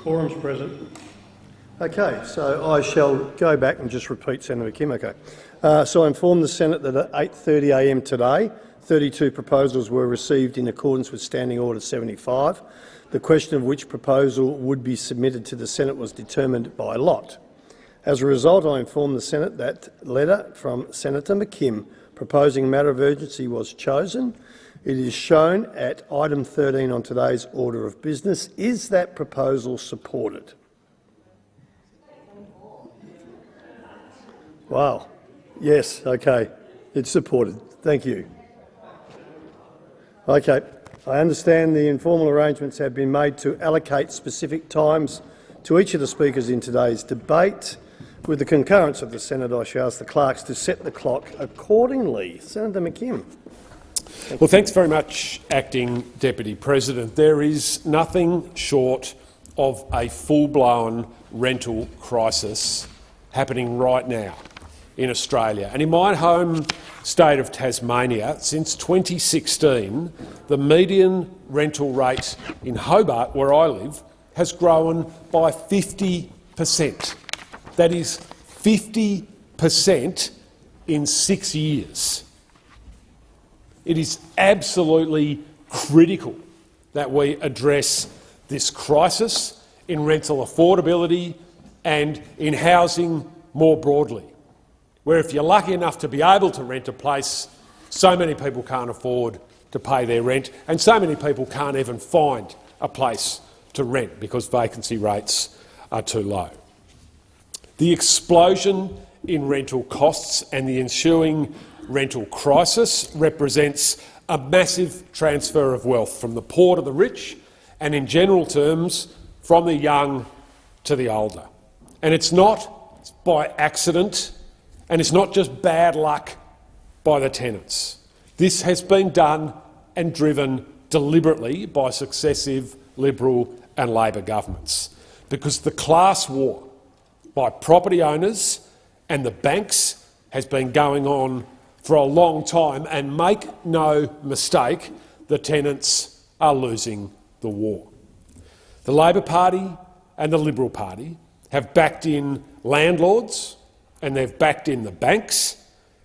Quorum's present. Okay, so I shall go back and just repeat Senator McKim. Okay. Uh, so I informed the Senate that at 8.30am today, 32 proposals were received in accordance with Standing Order 75. The question of which proposal would be submitted to the Senate was determined by lot. As a result, I informed the Senate that letter from Senator McKim proposing a matter of urgency was chosen. It is shown at item 13 on today's order of business. Is that proposal supported? Wow. Yes, okay. It's supported. Thank you. Okay. I understand the informal arrangements have been made to allocate specific times to each of the speakers in today's debate. With the concurrence of the Senate, I shall ask the clerks to set the clock accordingly. Senator McKim. Well, thanks very much, Acting Deputy President. There is nothing short of a full-blown rental crisis happening right now in Australia. And in my home state of Tasmania, since 2016, the median rental rate in Hobart, where I live, has grown by 50 per cent. That is 50 per cent in six years. It is absolutely critical that we address this crisis in rental affordability and in housing more broadly where if you're lucky enough to be able to rent a place, so many people can't afford to pay their rent, and so many people can't even find a place to rent because vacancy rates are too low. The explosion in rental costs and the ensuing rental crisis represents a massive transfer of wealth from the poor to the rich and, in general terms, from the young to the older. And it's not by accident and it's not just bad luck by the tenants. This has been done and driven deliberately by successive Liberal and Labor governments, because the class war by property owners and the banks has been going on for a long time, and make no mistake, the tenants are losing the war. The Labor Party and the Liberal Party have backed in landlords and they've backed in the banks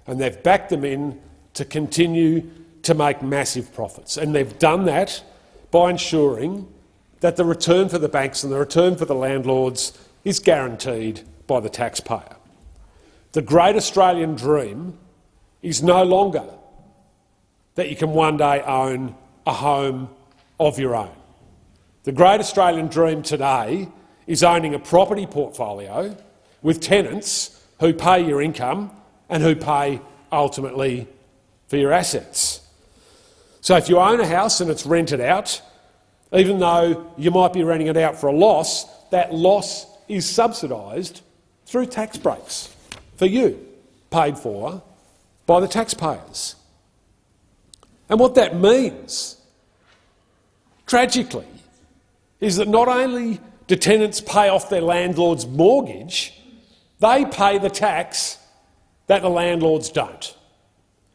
and they've backed them in to continue to make massive profits. And they've done that by ensuring that the return for the banks and the return for the landlords is guaranteed by the taxpayer. The great Australian dream is no longer that you can one day own a home of your own. The great Australian dream today is owning a property portfolio with tenants who pay your income and who pay ultimately for your assets. So if you own a house and it's rented out, even though you might be renting it out for a loss, that loss is subsidised through tax breaks for you, paid for by the taxpayers. And what that means, tragically, is that not only do tenants pay off their landlord's mortgage, they pay the tax that the landlords don't.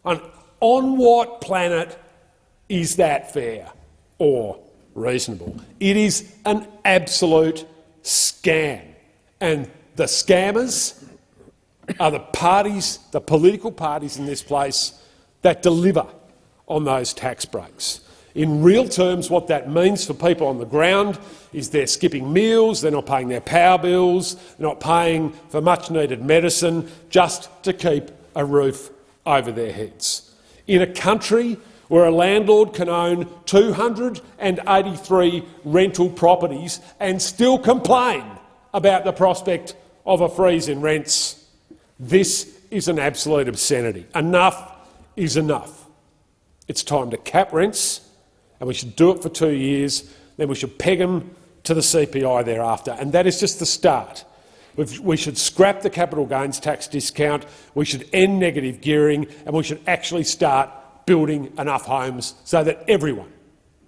And on what planet is that fair or reasonable? It is an absolute scam. And the scammers are the parties, the political parties in this place that deliver on those tax breaks. In real terms, what that means for people on the ground is they're skipping meals, they're not paying their power bills, they're not paying for much-needed medicine just to keep a roof over their heads. In a country where a landlord can own 283 rental properties and still complain about the prospect of a freeze in rents, this is an absolute obscenity. Enough is enough. It's time to cap rents and we should do it for two years. Then we should peg them to the CPI thereafter, and that is just the start. We've, we should scrap the capital gains tax discount, we should end negative gearing, and we should actually start building enough homes so that everyone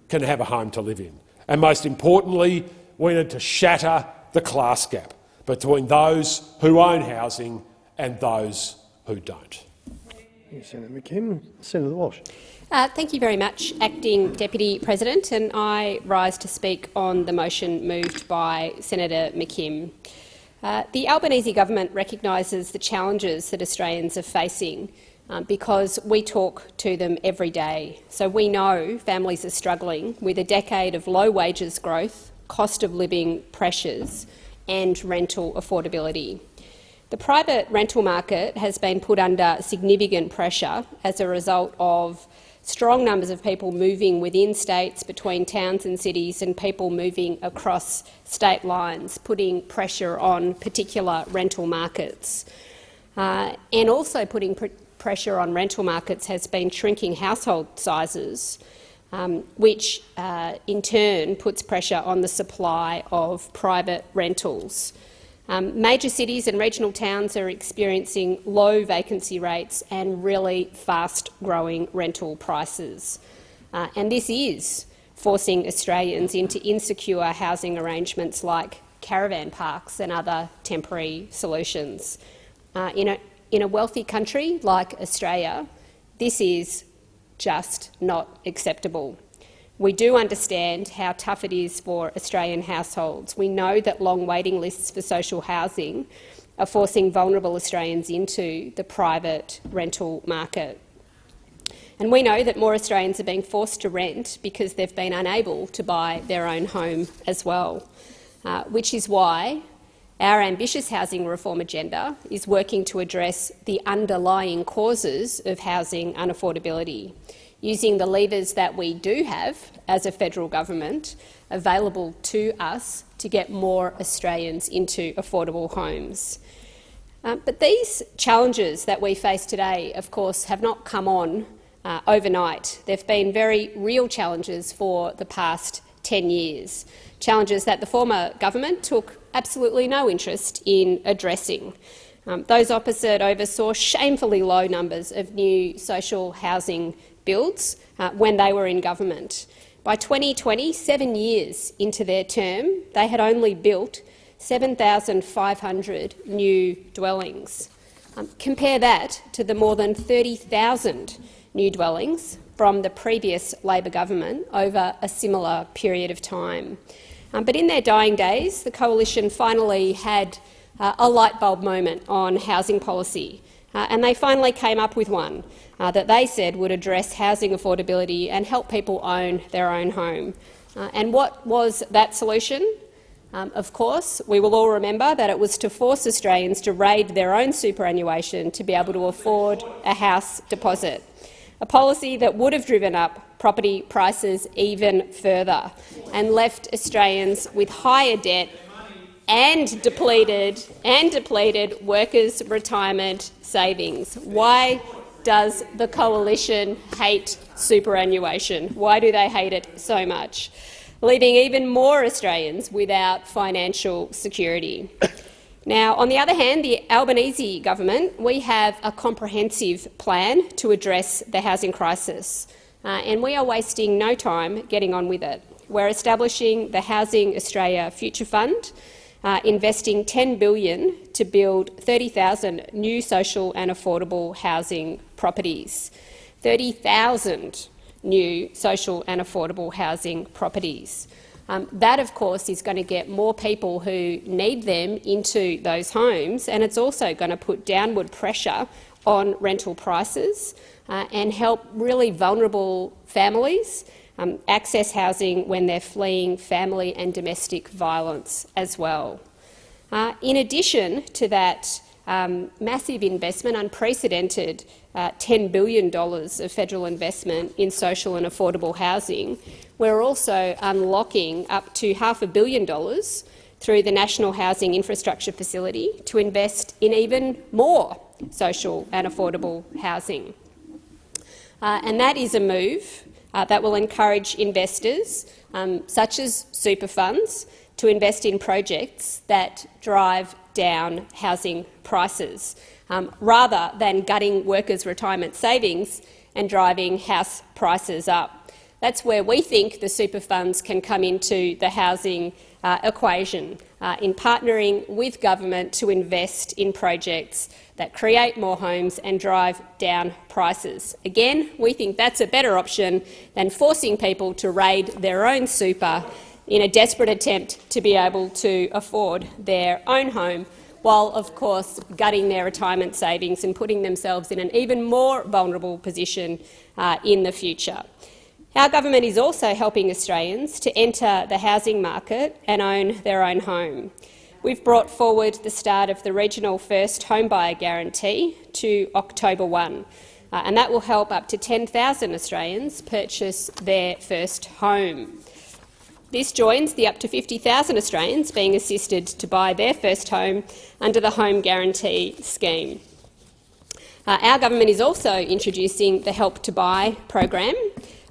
can have a home to live in. And most importantly, we need to shatter the class gap between those who own housing and those who don't. Senator McKim. Senator Walsh. Uh, thank you very much, Acting Deputy President. And I rise to speak on the motion moved by Senator McKim. Uh, the Albanese government recognises the challenges that Australians are facing um, because we talk to them every day. So we know families are struggling with a decade of low wages growth, cost of living pressures and rental affordability. The private rental market has been put under significant pressure as a result of strong numbers of people moving within states, between towns and cities, and people moving across state lines, putting pressure on particular rental markets. Uh, and also putting pr pressure on rental markets has been shrinking household sizes, um, which uh, in turn puts pressure on the supply of private rentals. Um, major cities and regional towns are experiencing low vacancy rates and really fast-growing rental prices. Uh, and this is forcing Australians into insecure housing arrangements like caravan parks and other temporary solutions. Uh, in, a, in a wealthy country like Australia, this is just not acceptable. We do understand how tough it is for Australian households. We know that long waiting lists for social housing are forcing vulnerable Australians into the private rental market. And we know that more Australians are being forced to rent because they've been unable to buy their own home as well, uh, which is why our ambitious housing reform agenda is working to address the underlying causes of housing unaffordability using the levers that we do have as a federal government available to us to get more Australians into affordable homes. Uh, but these challenges that we face today, of course, have not come on uh, overnight. They've been very real challenges for the past 10 years, challenges that the former government took absolutely no interest in addressing. Um, those opposite oversaw shamefully low numbers of new social housing builds uh, when they were in government. By 2020, seven years into their term, they had only built 7,500 new dwellings. Um, compare that to the more than 30,000 new dwellings from the previous Labor government over a similar period of time. Um, but in their dying days, the coalition finally had uh, a light bulb moment on housing policy, uh, and they finally came up with one uh, that they said would address housing affordability and help people own their own home. Uh, and what was that solution? Um, of course, we will all remember that it was to force Australians to raid their own superannuation to be able to afford a house deposit, a policy that would have driven up property prices even further and left Australians with higher debt and depleted and depleted workers' retirement savings. Why does the coalition hate superannuation? Why do they hate it so much? Leaving even more Australians without financial security. Now, on the other hand, the Albanese government, we have a comprehensive plan to address the housing crisis, uh, and we are wasting no time getting on with it. We're establishing the Housing Australia Future Fund, uh, investing 10 billion to build 30,000 new social and affordable housing properties. 30,000 new social and affordable housing properties. Um, that, of course, is going to get more people who need them into those homes, and it's also going to put downward pressure on rental prices uh, and help really vulnerable families um, access housing when they're fleeing family and domestic violence as well. Uh, in addition to that um, massive investment, unprecedented uh, $10 billion of federal investment in social and affordable housing, we're also unlocking up to half a billion dollars through the National Housing Infrastructure Facility to invest in even more social and affordable housing. Uh, and that is a move uh, that will encourage investors, um, such as super funds, to invest in projects that drive down housing prices, um, rather than gutting workers' retirement savings and driving house prices up. That's where we think the super funds can come into the housing uh, equation, uh, in partnering with government to invest in projects that create more homes and drive down prices. Again, we think that's a better option than forcing people to raid their own super in a desperate attempt to be able to afford their own home, while, of course, gutting their retirement savings and putting themselves in an even more vulnerable position uh, in the future. Our government is also helping Australians to enter the housing market and own their own home. We've brought forward the start of the regional first homebuyer guarantee to October 1, uh, and that will help up to 10,000 Australians purchase their first home. This joins the up to 50,000 Australians being assisted to buy their first home under the Home Guarantee Scheme. Uh, our government is also introducing the Help to Buy program,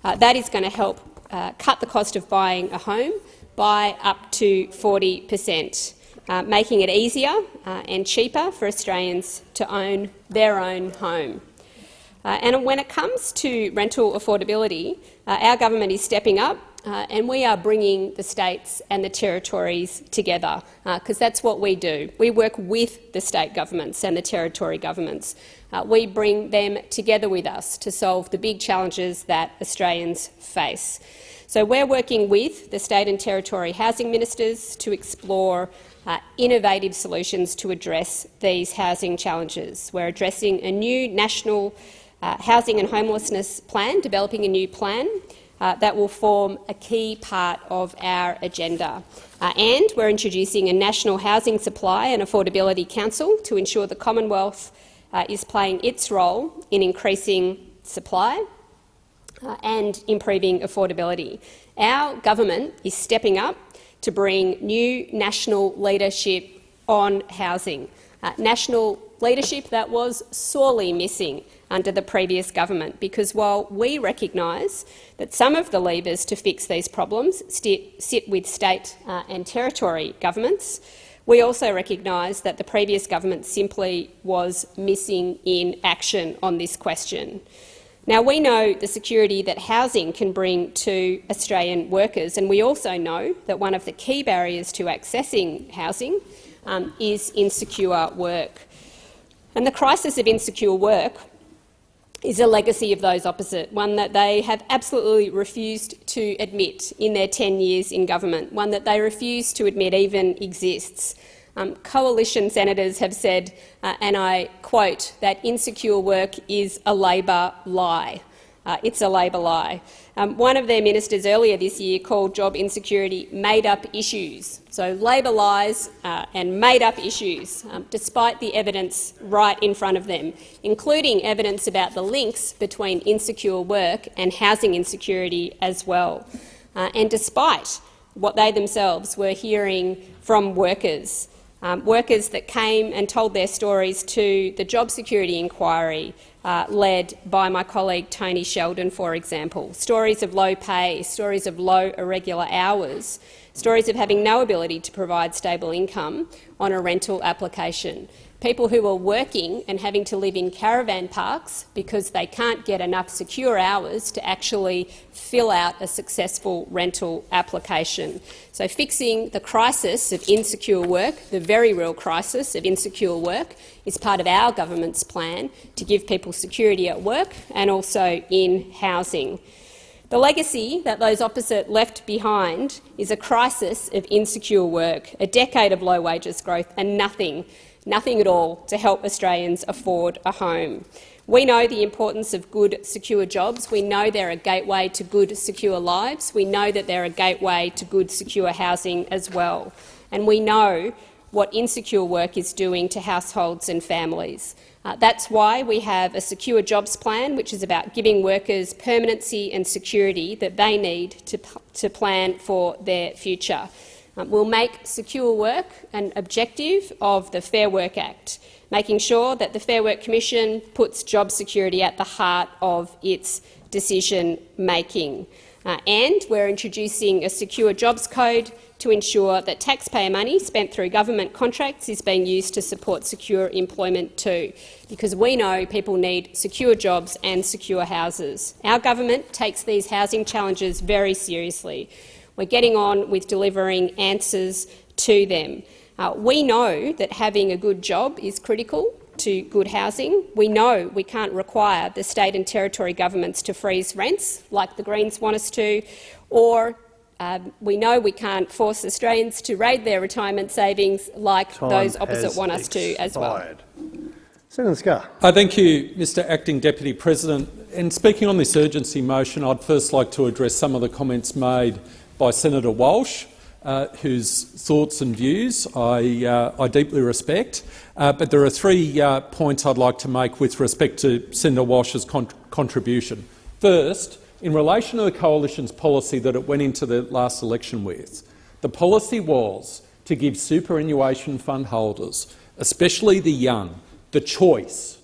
uh, that is going to help uh, cut the cost of buying a home by up to 40 per cent, uh, making it easier uh, and cheaper for Australians to own their own home. Uh, and when it comes to rental affordability, our government is stepping up uh, and we are bringing the states and the territories together, because uh, that's what we do. We work with the state governments and the territory governments. Uh, we bring them together with us to solve the big challenges that Australians face. So we're working with the state and territory housing ministers to explore uh, innovative solutions to address these housing challenges. We're addressing a new national uh, housing and homelessness plan, developing a new plan uh, that will form a key part of our agenda. Uh, and we're introducing a National Housing Supply and Affordability Council to ensure the Commonwealth uh, is playing its role in increasing supply uh, and improving affordability. Our government is stepping up to bring new national leadership on housing, uh, national leadership that was sorely missing under the previous government, because while we recognise that some of the levers to fix these problems sit with state uh, and territory governments, we also recognise that the previous government simply was missing in action on this question. Now, we know the security that housing can bring to Australian workers, and we also know that one of the key barriers to accessing housing um, is insecure work. And the crisis of insecure work is a legacy of those opposite, one that they have absolutely refused to admit in their 10 years in government, one that they refuse to admit even exists. Um, coalition senators have said, uh, and I quote, that insecure work is a Labor lie. Uh, it's a Labor lie. Um, one of their ministers earlier this year called job insecurity made-up issues. So Labor lies uh, and made-up issues, um, despite the evidence right in front of them, including evidence about the links between insecure work and housing insecurity as well. Uh, and despite what they themselves were hearing from workers, um, workers that came and told their stories to the job security inquiry, uh, led by my colleague Tony Sheldon, for example. Stories of low pay, stories of low irregular hours, stories of having no ability to provide stable income on a rental application people who are working and having to live in caravan parks because they can't get enough secure hours to actually fill out a successful rental application. So fixing the crisis of insecure work, the very real crisis of insecure work, is part of our government's plan to give people security at work and also in housing. The legacy that those opposite left behind is a crisis of insecure work, a decade of low wages growth and nothing nothing at all to help Australians afford a home. We know the importance of good, secure jobs. We know they're a gateway to good, secure lives. We know that they're a gateway to good, secure housing as well. And we know what insecure work is doing to households and families. Uh, that's why we have a secure jobs plan, which is about giving workers permanency and security that they need to, to plan for their future. Um, we'll make secure work an objective of the Fair Work Act, making sure that the Fair Work Commission puts job security at the heart of its decision-making. Uh, and we're introducing a secure jobs code to ensure that taxpayer money spent through government contracts is being used to support secure employment too, because we know people need secure jobs and secure houses. Our government takes these housing challenges very seriously. We're getting on with delivering answers to them. Uh, we know that having a good job is critical to good housing. We know we can't require the state and territory governments to freeze rents, like the Greens want us to, or um, we know we can't force Australians to raid their retirement savings like Time those opposite want us to as well. expired. Senator Scarr. Uh, thank you, Mr Acting Deputy President. And speaking on this urgency motion, I'd first like to address some of the comments made by Senator Walsh, uh, whose thoughts and views I, uh, I deeply respect. Uh, but there are three uh, points I'd like to make with respect to Senator Walsh's con contribution. First, in relation to the coalition's policy that it went into the last election with, the policy was to give superannuation fund holders, especially the young, the choice.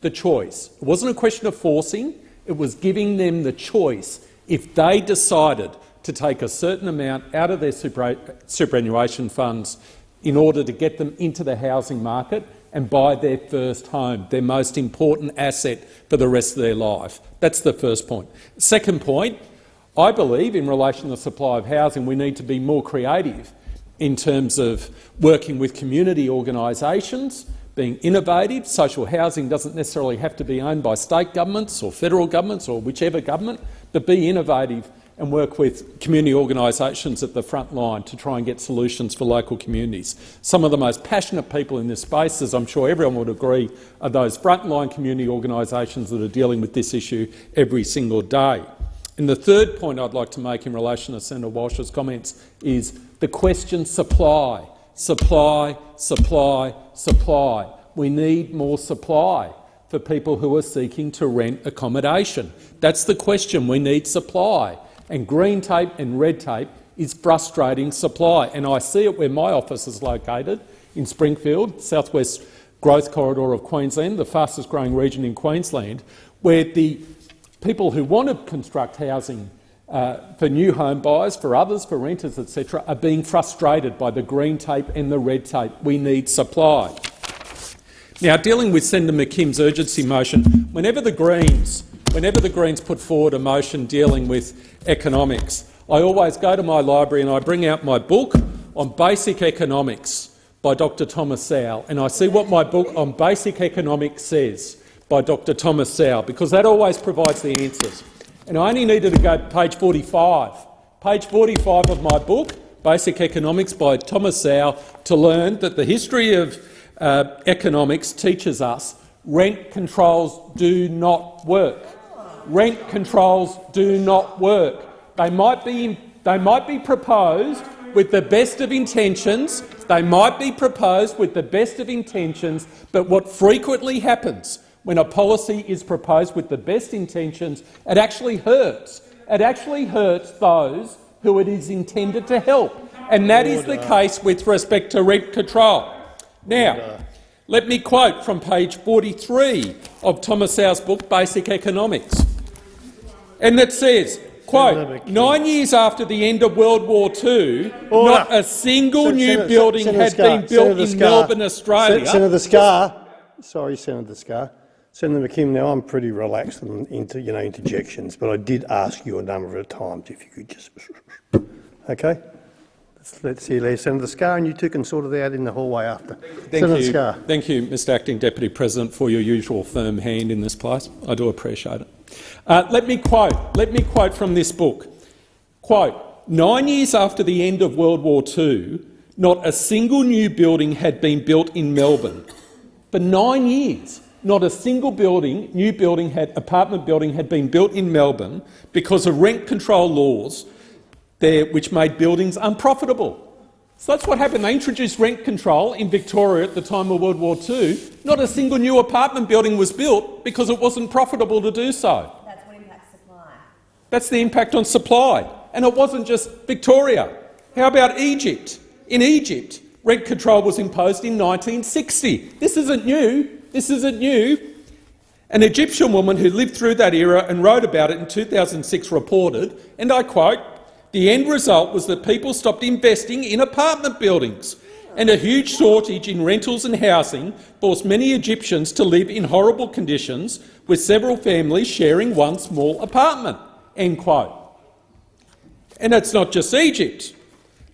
The choice. It wasn't a question of forcing, it was giving them the choice if they decided to take a certain amount out of their super, superannuation funds in order to get them into the housing market and buy their first home, their most important asset for the rest of their life. That's the first point. Second point, I believe in relation to the supply of housing we need to be more creative in terms of working with community organisations, being innovative. Social housing doesn't necessarily have to be owned by state governments or federal governments or whichever government, but be innovative and work with community organisations at the front line to try and get solutions for local communities. Some of the most passionate people in this space, as I'm sure everyone would agree, are those frontline community organisations that are dealing with this issue every single day. And the third point I'd like to make in relation to Senator Walsh's comments is the question supply, supply, supply, supply. We need more supply for people who are seeking to rent accommodation. That's the question. We need supply and green tape and red tape is frustrating supply. And I see it where my office is located, in Springfield, southwest growth corridor of Queensland, the fastest growing region in Queensland, where the people who want to construct housing uh, for new home buyers, for others, for renters, etc., are being frustrated by the green tape and the red tape. We need supply. Now, dealing with Senator McKim's urgency motion, whenever the Greens Whenever the Greens put forward a motion dealing with economics, I always go to my library and I bring out my book on basic economics by Dr Thomas Sowell, and I see what my book on basic economics says by Dr Thomas Sowell, because that always provides the answers. And I only needed to go to page 45, page 45 of my book, Basic Economics by Thomas Sowell, to learn that the history of uh, economics teaches us rent controls do not work rent controls do not work. They might be, they might be proposed with the best of intentions, they might be proposed with the best of intentions, but what frequently happens when a policy is proposed with the best intentions, it actually hurts. It actually hurts those who it is intended to help, and that Order. is the case with respect to rent control. Now, Order. let me quote from page 43 of Thomas Sowell's book, Basic Economics. And that says, quote, nine years after the end of World War II, Order. not a single Sen new Senator, building Senator had Scarr, been built Senator in Scarr, Melbourne, Australia. Senator Scarr, sorry, Senator Scarr. Senator McKim, now I'm pretty relaxed into you know interjections, but I did ask you a number of times if you could just okay. Let's, let's hear there, Senator Scarr, and you two can sort it out in the hallway after. Thank Senator you. Scarr. Thank you, Mr Acting Deputy President, for your usual firm hand in this place. I do appreciate it. Uh, let me quote. Let me quote from this book. Quote: Nine years after the end of World War II, not a single new building had been built in Melbourne. For nine years, not a single building, new building, had apartment building had been built in Melbourne because of rent control laws there, which made buildings unprofitable. So that's what happened. They introduced rent control in Victoria at the time of World War II. Not a single new apartment building was built because it wasn't profitable to do so. That's what impacts supply. That's the impact on supply. And it wasn't just Victoria. How about Egypt? In Egypt, rent control was imposed in 1960. This isn't new. This isn't new. An Egyptian woman who lived through that era and wrote about it in 2006 reported, and I quote, the end result was that people stopped investing in apartment buildings and a huge shortage in rentals and housing forced many Egyptians to live in horrible conditions with several families sharing one small apartment." End quote. And it's not just Egypt.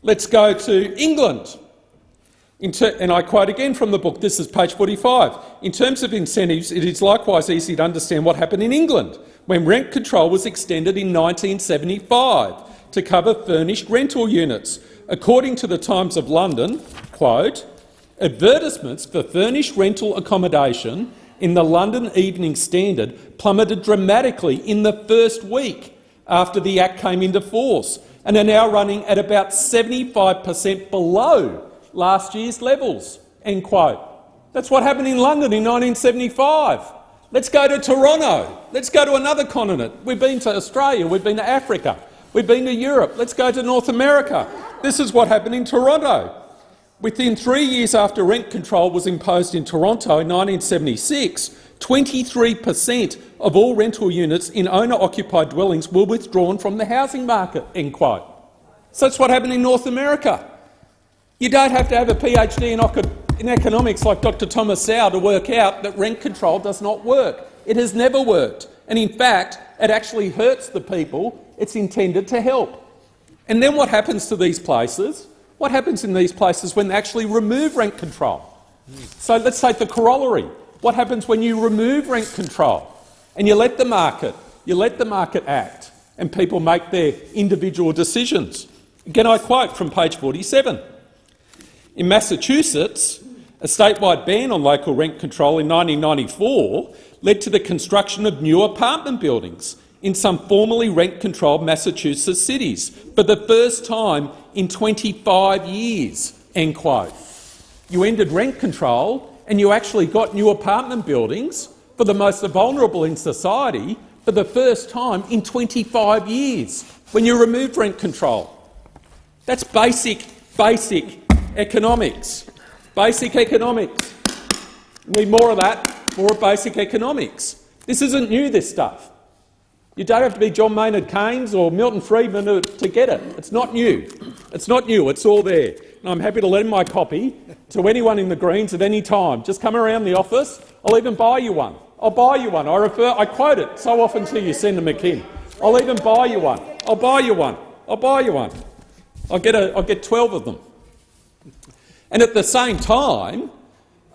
Let's go to England. and I quote again from the book, this is page 45. In terms of incentives, it is likewise easy to understand what happened in England when rent control was extended in 1975 to cover furnished rental units. According to the Times of London, quote, advertisements for furnished rental accommodation in the London Evening Standard plummeted dramatically in the first week after the Act came into force and are now running at about 75 per cent below last year's levels." End quote. That's what happened in London in 1975. Let's go to Toronto. Let's go to another continent. We've been to Australia, we've been to Africa, we've been to Europe. Let's go to North America. This is what happened in Toronto. Within three years after rent control was imposed in Toronto in 1976, 23 per cent of all rental units in owner-occupied dwellings were withdrawn from the housing market." End quote. So that's what happened in North America. You don't have to have a PhD in, in economics like Dr Thomas Sowell to work out that rent control does not work. It has never worked. And in fact, it actually hurts the people it's intended to help. And then what happens to these places? What happens in these places when they actually remove rent control? So let's take the corollary. What happens when you remove rent control and you let the market, you let the market act and people make their individual decisions? Again, I quote from page 47. In Massachusetts, a statewide ban on local rent control in 1994 led to the construction of new apartment buildings in some formerly rent-controlled Massachusetts cities for the first time in 25 years. End quote. You ended rent control and you actually got new apartment buildings for the most vulnerable in society for the first time in 25 years when you removed rent control. That's basic, basic economics. Basic economics. We need more of that, more of basic economics. This isn't new, this stuff. You don't have to be John Maynard Keynes or Milton Friedman to, to get it. It's not new. It's not new. It's all there. And I'm happy to lend my copy to anyone in the Greens at any time. Just come around the office. I'll even buy you one. I'll buy you one. I refer. I quote it so often to you, Senator McKim. I'll even buy you one. I'll buy you one. I'll buy you one. I'll get a, I'll get 12 of them. And at the same time,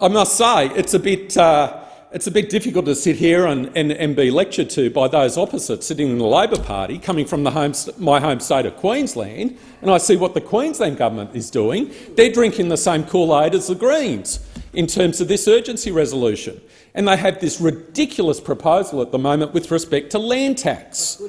I must say it's a bit. Uh, it's a bit difficult to sit here and, and, and, be lectured to by those opposite sitting in the Labor Party, coming from home, my home state of Queensland, and I see what the Queensland government is doing. They're drinking the same Kool-Aid as the Greens in terms of this urgency resolution. And they have this ridiculous proposal at the moment with respect to land tax,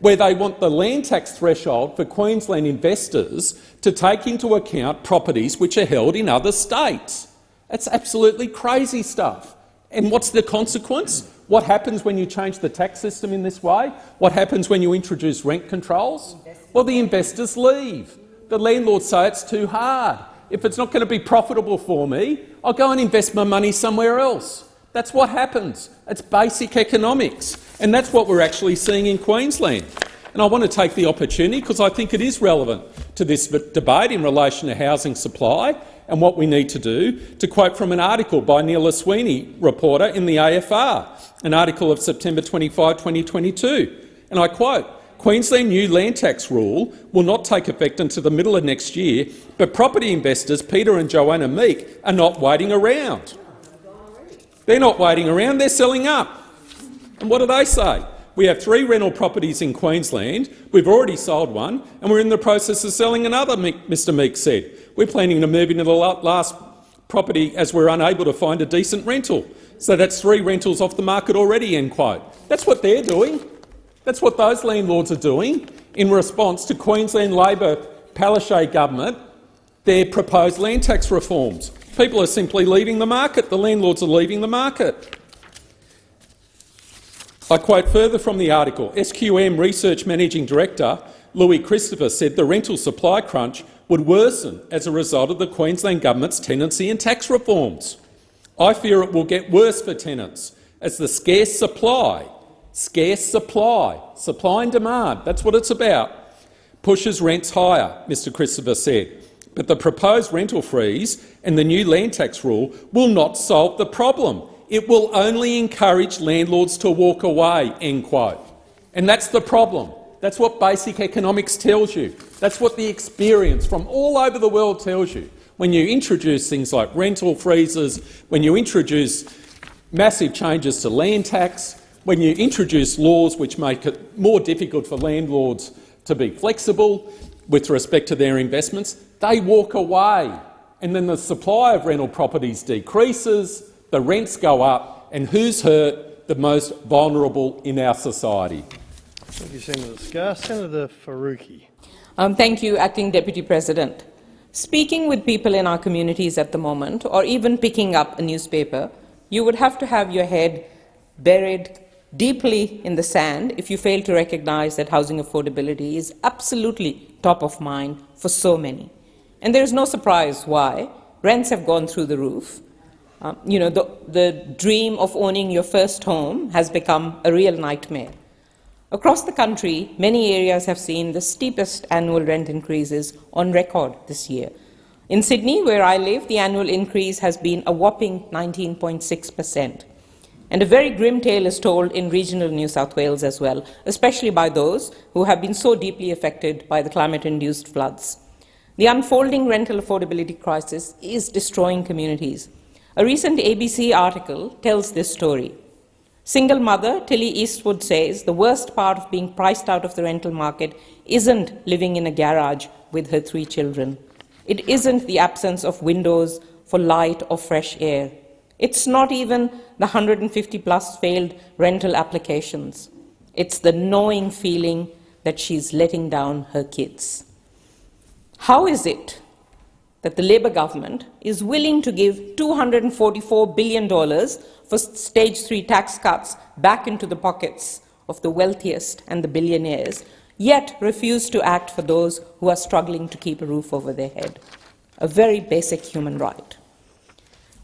where they want the land tax threshold for Queensland investors to take into account properties which are held in other states. That's absolutely crazy stuff. And what's the consequence? What happens when you change the tax system in this way? What happens when you introduce rent controls? Well, the investors leave. The landlords say it's too hard. If it's not going to be profitable for me, I'll go and invest my money somewhere else. That's what happens. It's basic economics. And that's what we're actually seeing in Queensland. And I want to take the opportunity, because I think it is relevant to this debate in relation to housing supply and what we need to do, to quote from an article by Nila Sweeney, reporter in the AFR, an article of September 25, 2022. And I quote, Queensland new land tax rule will not take effect until the middle of next year, but property investors Peter and Joanna Meek are not waiting around. They're not waiting around, they're selling up. And what do they say? We have three rental properties in Queensland. We've already sold one, and we're in the process of selling another, Mr Meek said. We're planning to move into the last property as we're unable to find a decent rental. So that's three rentals off the market already, end quote. That's what they're doing. That's what those landlords are doing in response to Queensland Labor Palaszczuk government, their proposed land tax reforms. People are simply leaving the market. The landlords are leaving the market. I quote further from the article, SQM Research Managing Director Louis Christopher said the rental supply crunch would worsen as a result of the Queensland Government's tenancy and tax reforms. I fear it will get worse for tenants, as the scarce supply, scarce supply, supply and demand, that's what it's about, pushes rents higher, Mr Christopher said. But the proposed rental freeze and the new land tax rule will not solve the problem. It will only encourage landlords to walk away." End quote. And that's the problem. That's what basic economics tells you. That's what the experience from all over the world tells you. When you introduce things like rental freezes, when you introduce massive changes to land tax, when you introduce laws which make it more difficult for landlords to be flexible with respect to their investments, they walk away. And then the supply of rental properties decreases, the rents go up, and who's hurt? The most vulnerable in our society. Thank you, Senator Scarr. Senator Faruqi. Um, thank you, Acting Deputy President. Speaking with people in our communities at the moment, or even picking up a newspaper, you would have to have your head buried deeply in the sand if you fail to recognize that housing affordability is absolutely top of mind for so many. And there is no surprise why. Rents have gone through the roof. Um, you know, the, the dream of owning your first home has become a real nightmare. Across the country, many areas have seen the steepest annual rent increases on record this year. In Sydney, where I live, the annual increase has been a whopping 19.6 per cent. And a very grim tale is told in regional New South Wales as well, especially by those who have been so deeply affected by the climate-induced floods. The unfolding rental affordability crisis is destroying communities. A recent ABC article tells this story. Single mother Tilly Eastwood says the worst part of being priced out of the rental market isn't living in a garage with her three children. It isn't the absence of windows for light or fresh air. It's not even the 150 plus failed rental applications. It's the knowing feeling that she's letting down her kids. How is it that the Labor government is willing to give $244 billion for stage three tax cuts back into the pockets of the wealthiest and the billionaires, yet refuse to act for those who are struggling to keep a roof over their head. A very basic human right.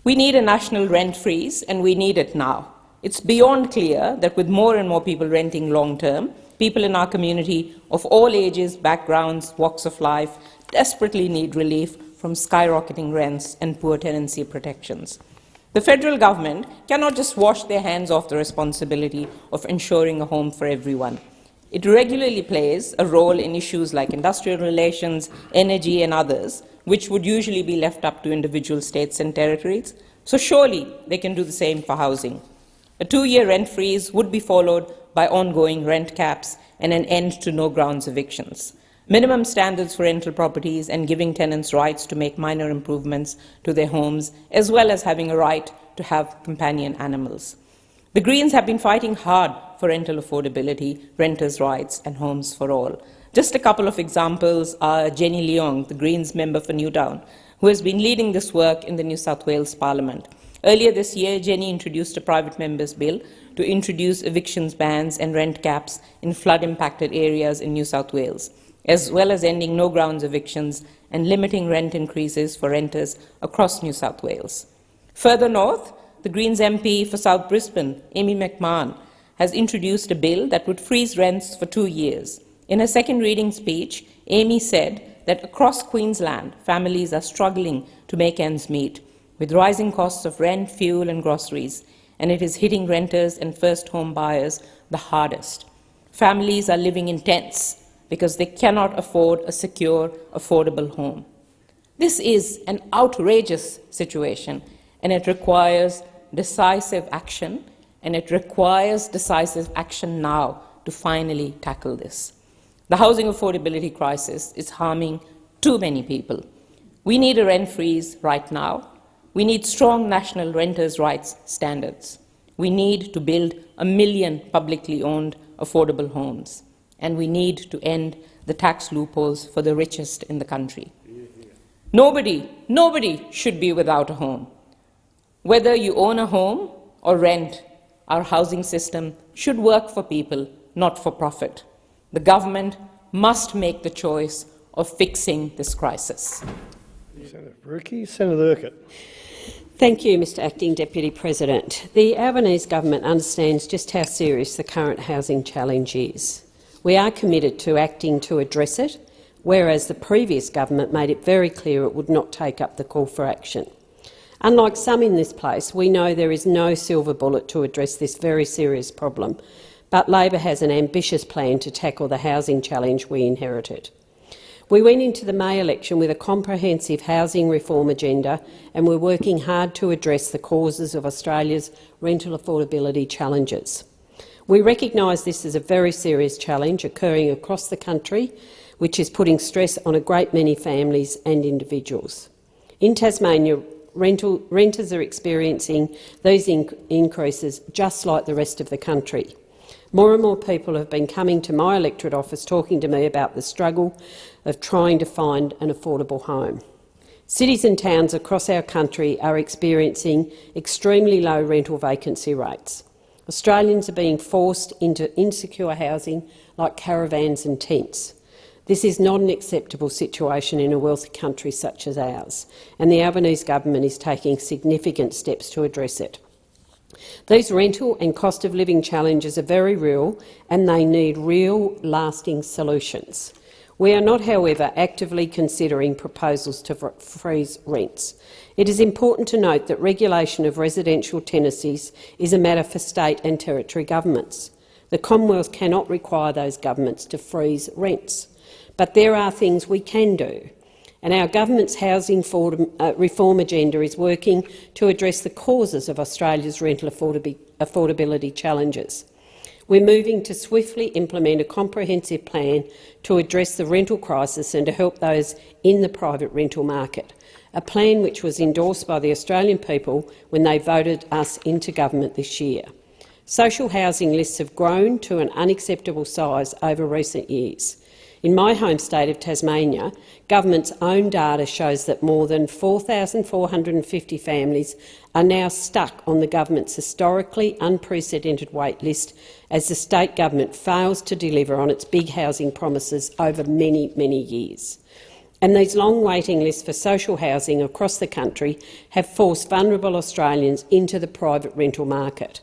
We need a national rent freeze, and we need it now. It's beyond clear that with more and more people renting long term, people in our community of all ages, backgrounds, walks of life desperately need relief from skyrocketing rents and poor tenancy protections. The federal government cannot just wash their hands off the responsibility of ensuring a home for everyone. It regularly plays a role in issues like industrial relations, energy and others, which would usually be left up to individual states and territories. So surely they can do the same for housing. A two-year rent freeze would be followed by ongoing rent caps and an end to no grounds evictions minimum standards for rental properties and giving tenants rights to make minor improvements to their homes, as well as having a right to have companion animals. The Greens have been fighting hard for rental affordability, renters' rights and homes for all. Just a couple of examples are Jenny Leong, the Greens member for Newtown, who has been leading this work in the New South Wales Parliament. Earlier this year, Jenny introduced a private member's bill to introduce evictions bans and rent caps in flood-impacted areas in New South Wales as well as ending no grounds evictions and limiting rent increases for renters across New South Wales. Further north, the Greens MP for South Brisbane, Amy McMahon, has introduced a bill that would freeze rents for two years. In her second reading speech, Amy said that across Queensland, families are struggling to make ends meet, with rising costs of rent, fuel and groceries, and it is hitting renters and first home buyers the hardest. Families are living in tents because they cannot afford a secure, affordable home. This is an outrageous situation, and it requires decisive action, and it requires decisive action now to finally tackle this. The housing affordability crisis is harming too many people. We need a rent freeze right now. We need strong national renters' rights standards. We need to build a million publicly owned affordable homes and we need to end the tax loopholes for the richest in the country. Nobody, nobody should be without a home. Whether you own a home or rent, our housing system should work for people, not for profit. The government must make the choice of fixing this crisis. Senator Faruqi. Senator Urquhart. Thank you, Mr Acting Deputy President. The Albanese government understands just how serious the current housing challenge is. We are committed to acting to address it, whereas the previous government made it very clear it would not take up the call for action. Unlike some in this place, we know there is no silver bullet to address this very serious problem, but Labor has an ambitious plan to tackle the housing challenge we inherited. We went into the May election with a comprehensive housing reform agenda and we're working hard to address the causes of Australia's rental affordability challenges. We recognise this as a very serious challenge occurring across the country, which is putting stress on a great many families and individuals. In Tasmania, rental, renters are experiencing these inc increases just like the rest of the country. More and more people have been coming to my electorate office talking to me about the struggle of trying to find an affordable home. Cities and towns across our country are experiencing extremely low rental vacancy rates. Australians are being forced into insecure housing like caravans and tents. This is not an acceptable situation in a wealthy country such as ours, and the Albanese government is taking significant steps to address it. These rental and cost of living challenges are very real and they need real, lasting solutions. We are not, however, actively considering proposals to freeze rents. It is important to note that regulation of residential tenancies is a matter for state and territory governments. The Commonwealth cannot require those governments to freeze rents. But there are things we can do and our government's housing uh, reform agenda is working to address the causes of Australia's rental affordability challenges. We're moving to swiftly implement a comprehensive plan to address the rental crisis and to help those in the private rental market, a plan which was endorsed by the Australian people when they voted us into government this year. Social housing lists have grown to an unacceptable size over recent years. In my home state of Tasmania, government's own data shows that more than 4,450 families are now stuck on the government's historically unprecedented wait list as the state government fails to deliver on its big housing promises over many, many years. And these long waiting lists for social housing across the country have forced vulnerable Australians into the private rental market.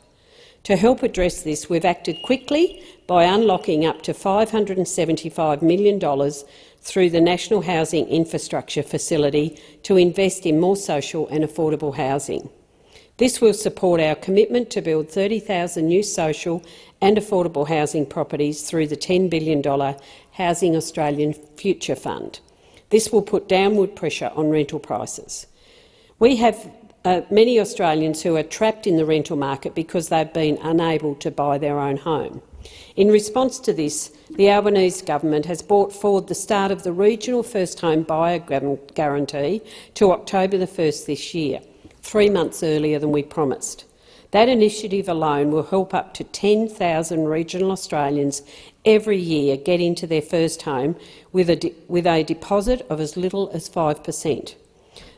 To help address this, we've acted quickly by unlocking up to $575 million through the National Housing Infrastructure Facility to invest in more social and affordable housing. This will support our commitment to build 30,000 new social and affordable housing properties through the $10 billion Housing Australian Future Fund. This will put downward pressure on rental prices. We have uh, many Australians who are trapped in the rental market because they've been unable to buy their own home. In response to this, the Albanese government has brought forward the start of the regional first home buyer guarantee to October the 1st this year, three months earlier than we promised. That initiative alone will help up to 10,000 regional Australians every year get into their first home with a, with a deposit of as little as 5 per cent.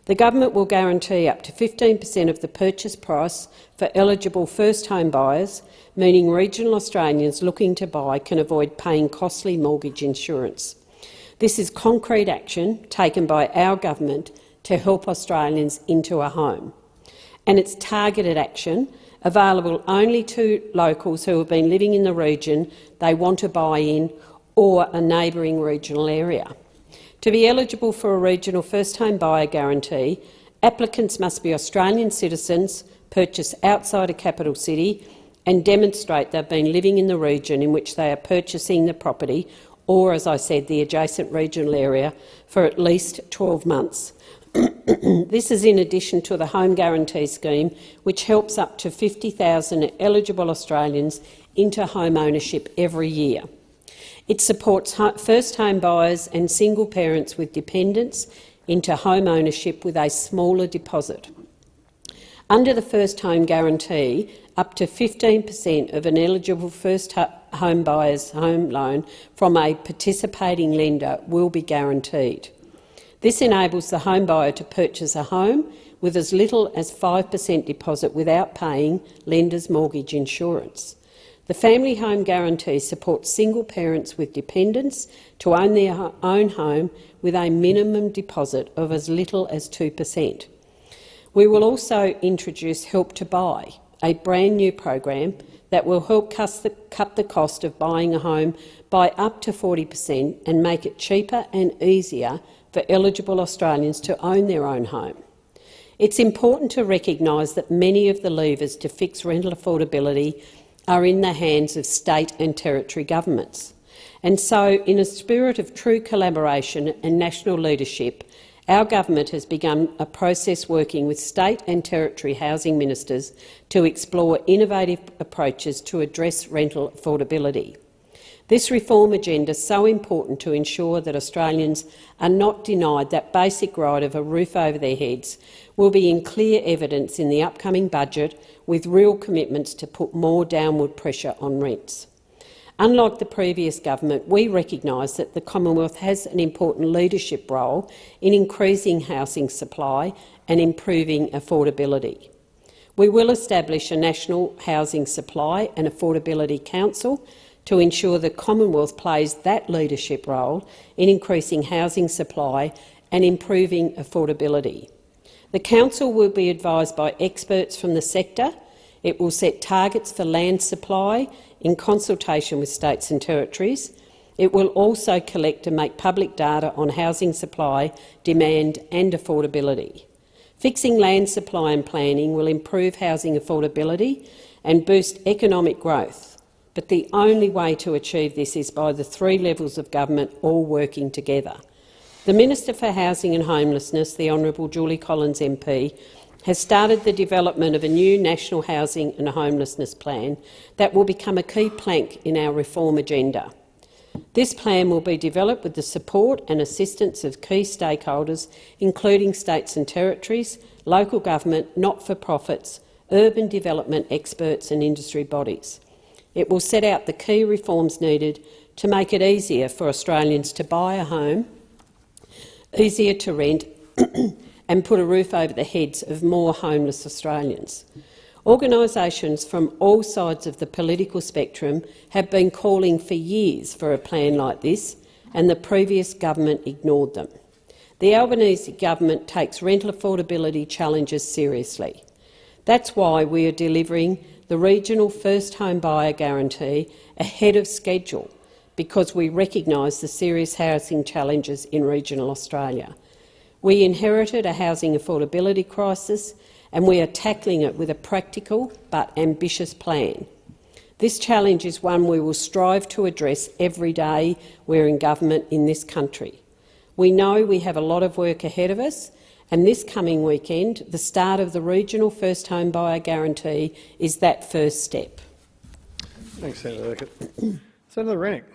The government will guarantee up to 15 per cent of the purchase price for eligible first home buyers meaning regional Australians looking to buy can avoid paying costly mortgage insurance. This is concrete action taken by our government to help Australians into a home. And it's targeted action available only to locals who have been living in the region they want to buy in or a neighbouring regional area. To be eligible for a regional first home buyer guarantee, applicants must be Australian citizens, purchase outside a capital city and demonstrate they've been living in the region in which they are purchasing the property or, as I said, the adjacent regional area for at least 12 months. This is in addition to the Home Guarantee Scheme, which helps up to 50,000 eligible Australians into home ownership every year. It supports first home buyers and single parents with dependents into home ownership with a smaller deposit. Under the First Home Guarantee, up to 15 per cent of an eligible first home buyer's home loan from a participating lender will be guaranteed. This enables the home buyer to purchase a home with as little as 5 per cent deposit without paying lender's mortgage insurance. The Family Home Guarantee supports single parents with dependents to own their own home with a minimum deposit of as little as 2 per cent. We will also introduce Help to Buy, a brand new program that will help cut the cost of buying a home by up to 40 per cent and make it cheaper and easier for eligible Australians to own their own home. It's important to recognise that many of the levers to fix rental affordability are in the hands of state and territory governments. And so, in a spirit of true collaboration and national leadership, our government has begun a process working with state and territory housing ministers to explore innovative approaches to address rental affordability. This reform agenda is so important to ensure that Australians are not denied that basic right of a roof over their heads will be in clear evidence in the upcoming budget, with real commitments to put more downward pressure on rents. Unlike the previous government, we recognise that the Commonwealth has an important leadership role in increasing housing supply and improving affordability. We will establish a National Housing Supply and Affordability Council to ensure the Commonwealth plays that leadership role in increasing housing supply and improving affordability. The Council will be advised by experts from the sector. It will set targets for land supply in consultation with states and territories. It will also collect and make public data on housing supply, demand and affordability. Fixing land supply and planning will improve housing affordability and boost economic growth, but the only way to achieve this is by the three levels of government all working together. The Minister for Housing and Homelessness, the Honourable Julie Collins MP, has started the development of a new National Housing and Homelessness Plan that will become a key plank in our reform agenda. This plan will be developed with the support and assistance of key stakeholders, including states and territories, local government, not-for-profits, urban development experts and industry bodies. It will set out the key reforms needed to make it easier for Australians to buy a home, easier to rent and put a roof over the heads of more homeless Australians. Organisations from all sides of the political spectrum have been calling for years for a plan like this, and the previous government ignored them. The Albanese government takes rental affordability challenges seriously. That's why we are delivering the regional first home buyer guarantee ahead of schedule, because we recognise the serious housing challenges in regional Australia. We inherited a housing affordability crisis and we are tackling it with a practical but ambitious plan. This challenge is one we will strive to address every day we're in government in this country. We know we have a lot of work ahead of us, and this coming weekend, the start of the regional first home buyer guarantee is that first step. Thanks, Senator Urquhart. Senator Rennick.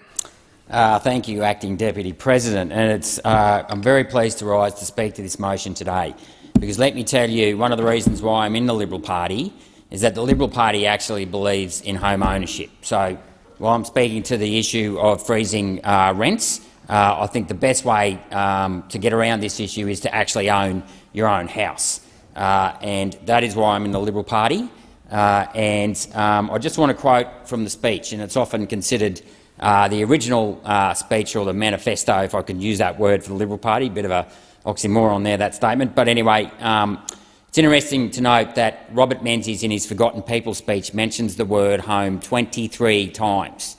Uh, thank you, Acting Deputy President. And it's, uh, I'm very pleased to rise to speak to this motion today, because let me tell you, one of the reasons why I'm in the Liberal Party is that the Liberal Party actually believes in home ownership. So while I'm speaking to the issue of freezing uh, rents, uh, I think the best way um, to get around this issue is to actually own your own house. Uh, and that is why I'm in the Liberal Party. Uh, and um, I just want to quote from the speech, and it's often considered uh, the original uh, speech, or the manifesto, if I could use that word for the Liberal Party, a bit of a oxymoron there, that statement. But anyway, um, it's interesting to note that Robert Menzies, in his Forgotten People speech, mentions the word home 23 times.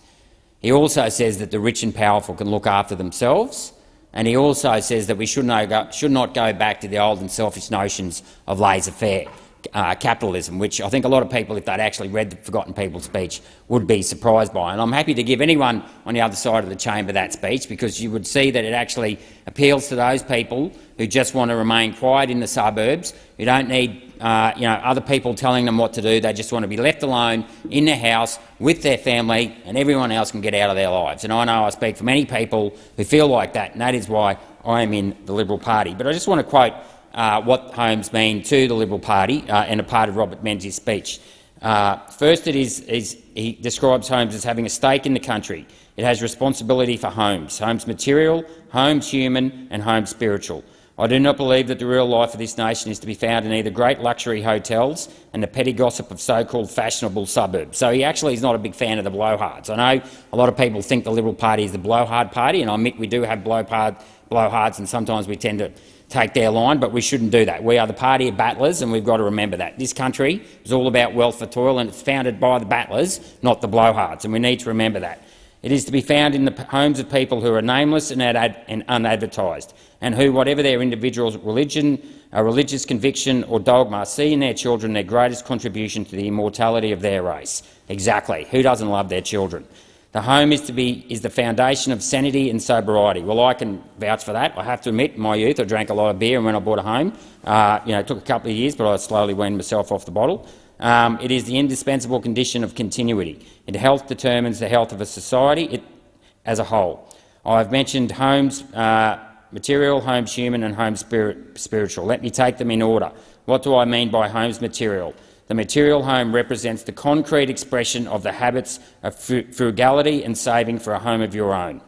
He also says that the rich and powerful can look after themselves, and he also says that we should, not go back to the old and selfish notions of laissez-faire uh, capitalism, which I think a lot of people, if they'd actually read the Forgotten People speech, would be surprised by. And I'm happy to give anyone on the other side of the chamber that speech, because you would see that it actually appeals to those people who just want to remain quiet in the suburbs, who don't need uh, you know, other people telling them what to do. They just want to be left alone in their house with their family, and everyone else can get out of their lives. And I know I speak for many people who feel like that, and that is why I am in the Liberal Party. But I just want to quote uh, what homes mean to the Liberal Party uh, and a part of Robert Menzies' speech. Uh, first, it is, is, he describes homes as having a stake in the country. It has responsibility for homes, homes material, homes human and homes spiritual. I do not believe that the real life of this nation is to be found in either great luxury hotels and the petty gossip of so-called fashionable suburbs. So he actually is not a big fan of the blowhards. I know a lot of people think the Liberal Party is the blowhard party, and I admit we do have blowhard, blowhards and sometimes we tend to take their line, but we shouldn't do that. We are the party of battlers, and we've got to remember that. This country is all about wealth for toil, and it's founded by the battlers, not the blowhards, and we need to remember that. It is to be found in the homes of people who are nameless and, and unadvertised, and who, whatever their individual religion, a religious conviction or dogma, see in their children their greatest contribution to the immortality of their race. Exactly. Who doesn't love their children? The home is to be is the foundation of sanity and sobriety. Well, I can vouch for that. I have to admit, in my youth, I drank a lot of beer, and when I bought a home, uh, you know, it took a couple of years, but I slowly weaned myself off the bottle. Um, it is the indispensable condition of continuity. It health determines the health of a society it, as a whole. I've mentioned homes uh, material, homes human and homes spirit, spiritual. Let me take them in order. What do I mean by homes material? The material home represents the concrete expression of the habits of frugality and saving for a home of your own.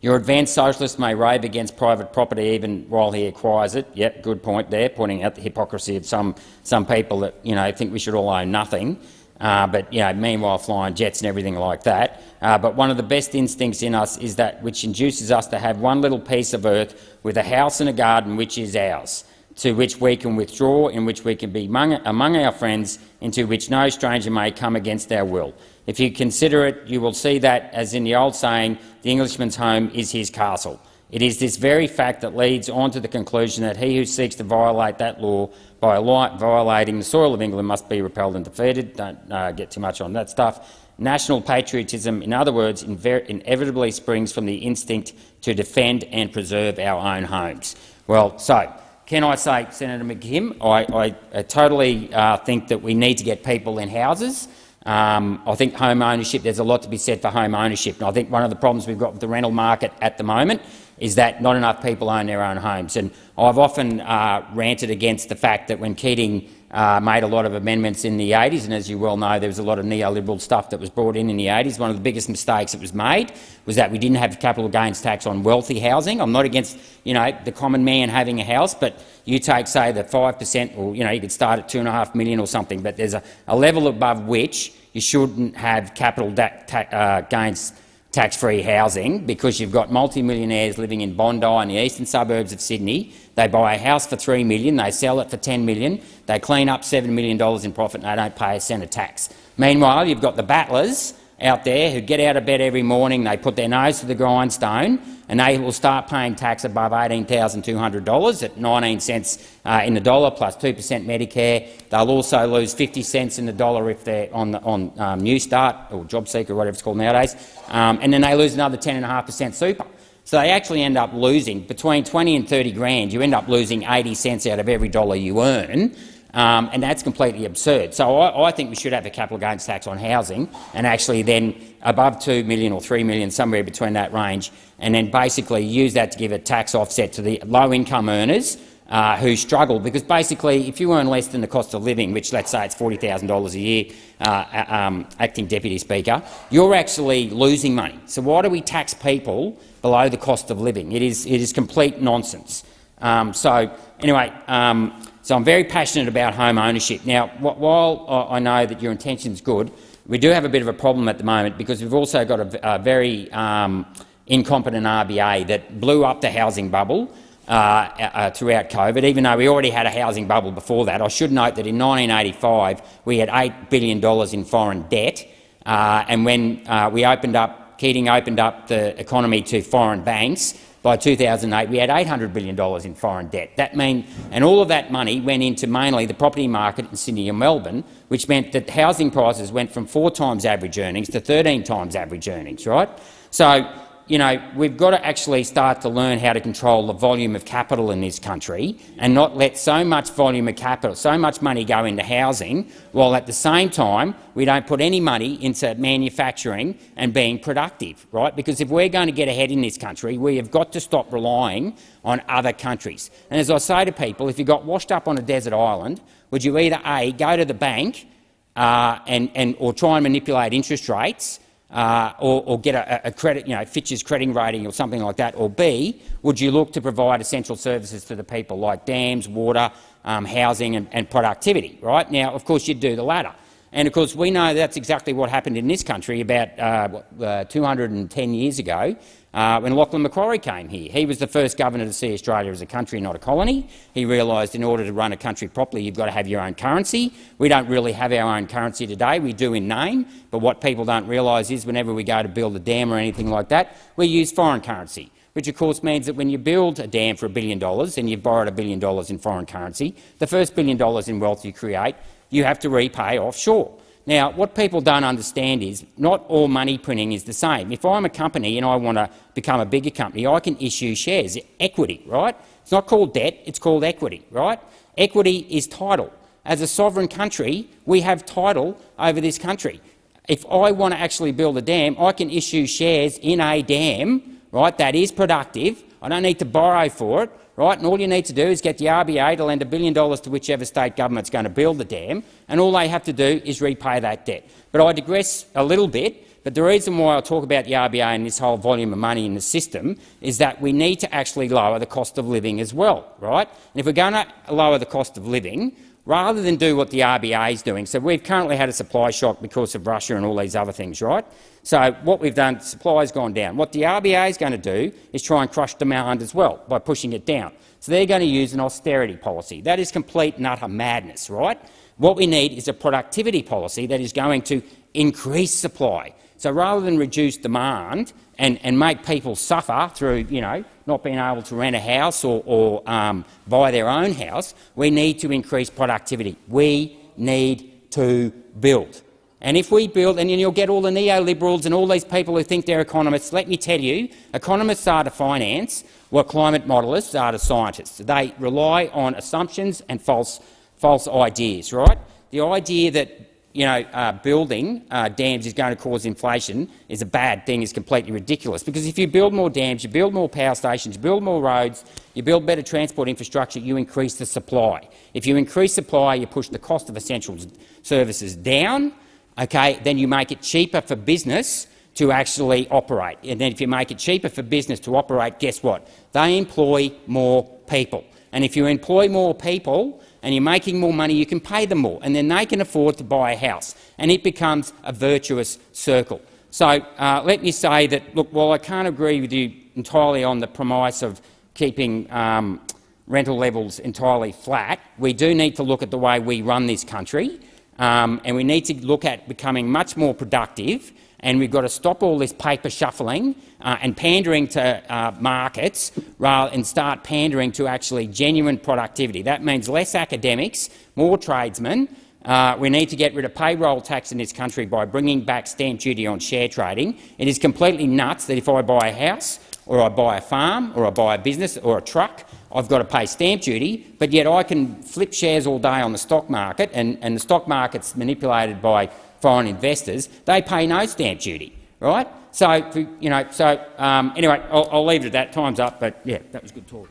Your advanced socialist may rave against private property even while he acquires it. Yep, good point there, pointing out the hypocrisy of some, some people that you know, think we should all own nothing, uh, but you know, meanwhile flying jets and everything like that. Uh, but one of the best instincts in us is that which induces us to have one little piece of earth with a house and a garden which is ours, to which we can withdraw, in which we can be among, among our friends, into which no stranger may come against our will. If you consider it, you will see that, as in the old saying, the Englishman's home is his castle. It is this very fact that leads on to the conclusion that he who seeks to violate that law by violating the soil of England must be repelled and defeated. Don't uh, get too much on that stuff. National patriotism, in other words, inevitably springs from the instinct to defend and preserve our own homes. Well, so can I say, Senator McKim, I, I totally uh, think that we need to get people in houses. Um, I think home ownership, there's a lot to be said for home ownership. And I think one of the problems we've got with the rental market at the moment is that not enough people own their own homes. And I've often uh, ranted against the fact that when Keating uh, made a lot of amendments in the 80s, and as you well know, there was a lot of neoliberal stuff that was brought in in the 80s. One of the biggest mistakes that was made was that we didn't have capital gains tax on wealthy housing. I'm not against you know, the common man having a house, but you take, say, the 5 per cent, or you, know, you could start at 2.5 million or something, but there's a, a level above which you shouldn't have capital uh, gains tax-free housing because you've got multi-millionaires living in Bondi and the eastern suburbs of Sydney. They buy a house for $3 million, they sell it for $10 million, they clean up $7 million in profit and they don't pay a cent of tax. Meanwhile, you've got the battlers out there who get out of bed every morning, they put their nose to the grindstone, and they will start paying tax above $18,200 at 19 cents uh, in the dollar plus 2 per cent Medicare. They'll also lose 50 cents in the dollar if they're on, the, on um, Newstart or JobSeeker or whatever it's called nowadays, um, and then they lose another 10.5 per cent super. So they actually end up losing between 20 and 30 grand. You end up losing 80 cents out of every dollar you earn. Um, and that's completely absurd. So I, I, think we should have a capital gains tax on housing and actually then above 2 million or 3 million, somewhere between that range, and then basically use that to give a tax offset to the low-income earners uh, who struggle. Because basically, if you earn less than the cost of living, which let's say it's $40,000 a year, uh, um, acting deputy speaker, you're actually losing money. So why do we tax people below the cost of living? It is, it is complete nonsense. Um, so anyway, um, so I'm very passionate about home ownership. Now, while I know that your intention is good, we do have a bit of a problem at the moment because we've also got a, a very um, incompetent RBA that blew up the housing bubble uh, uh, throughout COVID, even though we already had a housing bubble before that. I should note that in 1985 we had $8 billion in foreign debt, uh, and when uh, we opened up, Keating opened up the economy to foreign banks, by 2008, we had $800 billion in foreign debt. That mean, and all of that money went into mainly the property market in Sydney and Melbourne, which meant that housing prices went from four times average earnings to 13 times average earnings. Right? So you know, we've got to actually start to learn how to control the volume of capital in this country and not let so much volume of capital, so much money go into housing, while at the same time we don't put any money into manufacturing and being productive, right? Because if we're going to get ahead in this country, we have got to stop relying on other countries. And as I say to people, if you got washed up on a desert island, would you either A, go to the bank uh, and, and, or try and manipulate interest rates uh, or, or, get a, a, credit, you know, Fitch's credit rating or something like that? Or B, would you look to provide essential services to the people like dams, water, um, housing and, and, productivity? Right now, of course, you'd do the latter. And of course, we know that's exactly what happened in this country about uh, uh, 210 years ago uh, when Lachlan Macquarie came here. He was the first governor to see Australia as a country, not a colony. He realised in order to run a country properly, you've got to have your own currency. We don't really have our own currency today. We do in name, but what people don't realise is whenever we go to build a dam or anything like that, we use foreign currency which of course means that when you build a dam for a billion dollars and you've borrowed a billion dollars in foreign currency, the first billion dollars in wealth you create, you have to repay offshore. Now, what people don't understand is not all money printing is the same. If I'm a company and I want to become a bigger company, I can issue shares, equity, right? It's not called debt, it's called equity, right? Equity is title. As a sovereign country, we have title over this country. If I want to actually build a dam, I can issue shares in a dam, right, that is productive. I don't need to borrow for it right? And all you need to do is get the RBA to lend a billion dollars to whichever state government's going to build the dam, and all they have to do is repay that debt. But I digress a little bit. But the reason why I talk about the RBA and this whole volume of money in the system is that we need to actually lower the cost of living as well, right? And if we're going to lower the cost of living, rather than do what the RBA is doing, so we've currently had a supply shock because of Russia and all these other things, right? So what we've done, supply has gone down. What the RBA is going to do is try and crush demand as well by pushing it down. So they're going to use an austerity policy. That is complete and utter madness, right? What we need is a productivity policy that is going to increase supply. So rather than reduce demand and, and make people suffer through you know, not being able to rent a house or, or um, buy their own house, we need to increase productivity. We need to build. And if we build, and you'll get all the neoliberals and all these people who think they're economists, let me tell you, economists are to finance what climate modelists are to scientists. They rely on assumptions and false, false ideas, right? The idea that you know, uh, building uh, dams is going to cause inflation is a bad thing, is completely ridiculous. Because if you build more dams, you build more power stations, you build more roads, you build better transport infrastructure, you increase the supply. If you increase supply, you push the cost of essential services down, okay, then you make it cheaper for business to actually operate. And then if you make it cheaper for business to operate, guess what? They employ more people. And if you employ more people and you're making more money, you can pay them more, and then they can afford to buy a house, and it becomes a virtuous circle. So uh, let me say that, look, while I can't agree with you entirely on the premise of keeping um, rental levels entirely flat, we do need to look at the way we run this country um, and we need to look at becoming much more productive and we've got to stop all this paper shuffling uh, and pandering to uh, markets rather and start pandering to actually genuine productivity. That means less academics, more tradesmen. Uh, we need to get rid of payroll tax in this country by bringing back stamp duty on share trading. It is completely nuts that if I buy a house or I buy a farm or I buy a business or a truck, I've got to pay stamp duty, but yet I can flip shares all day on the stock market, and, and the stock market's manipulated by foreign investors. They pay no stamp duty, right? So, you know, so um, anyway, I'll, I'll, leave it at that. Time's up, but yeah, that was good talk.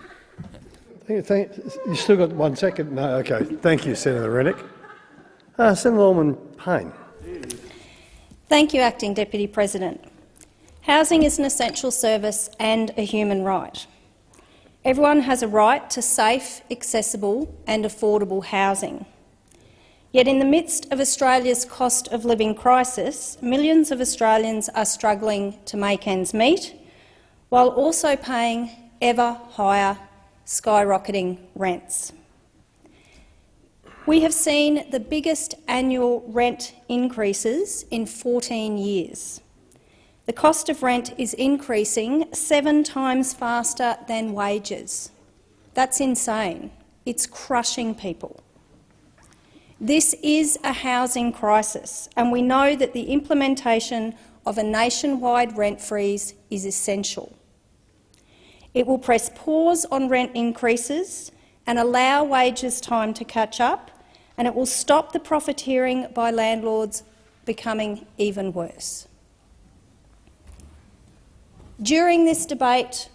Thank, you still got one second. No, okay. Thank you, Senator Rennick. Uh, Senator Norman Payne. Thank you, Acting Deputy President. Housing is an essential service and a human right. Everyone has a right to safe, accessible and affordable housing. Yet in the midst of Australia's cost of living crisis, millions of Australians are struggling to make ends meet, while also paying ever higher, skyrocketing rents. We have seen the biggest annual rent increases in 14 years. The cost of rent is increasing seven times faster than wages. That's insane. It's crushing people. This is a housing crisis, and we know that the implementation of a nationwide rent freeze is essential. It will press pause on rent increases and allow wages time to catch up, and it will stop the profiteering by landlords becoming even worse. During this debate,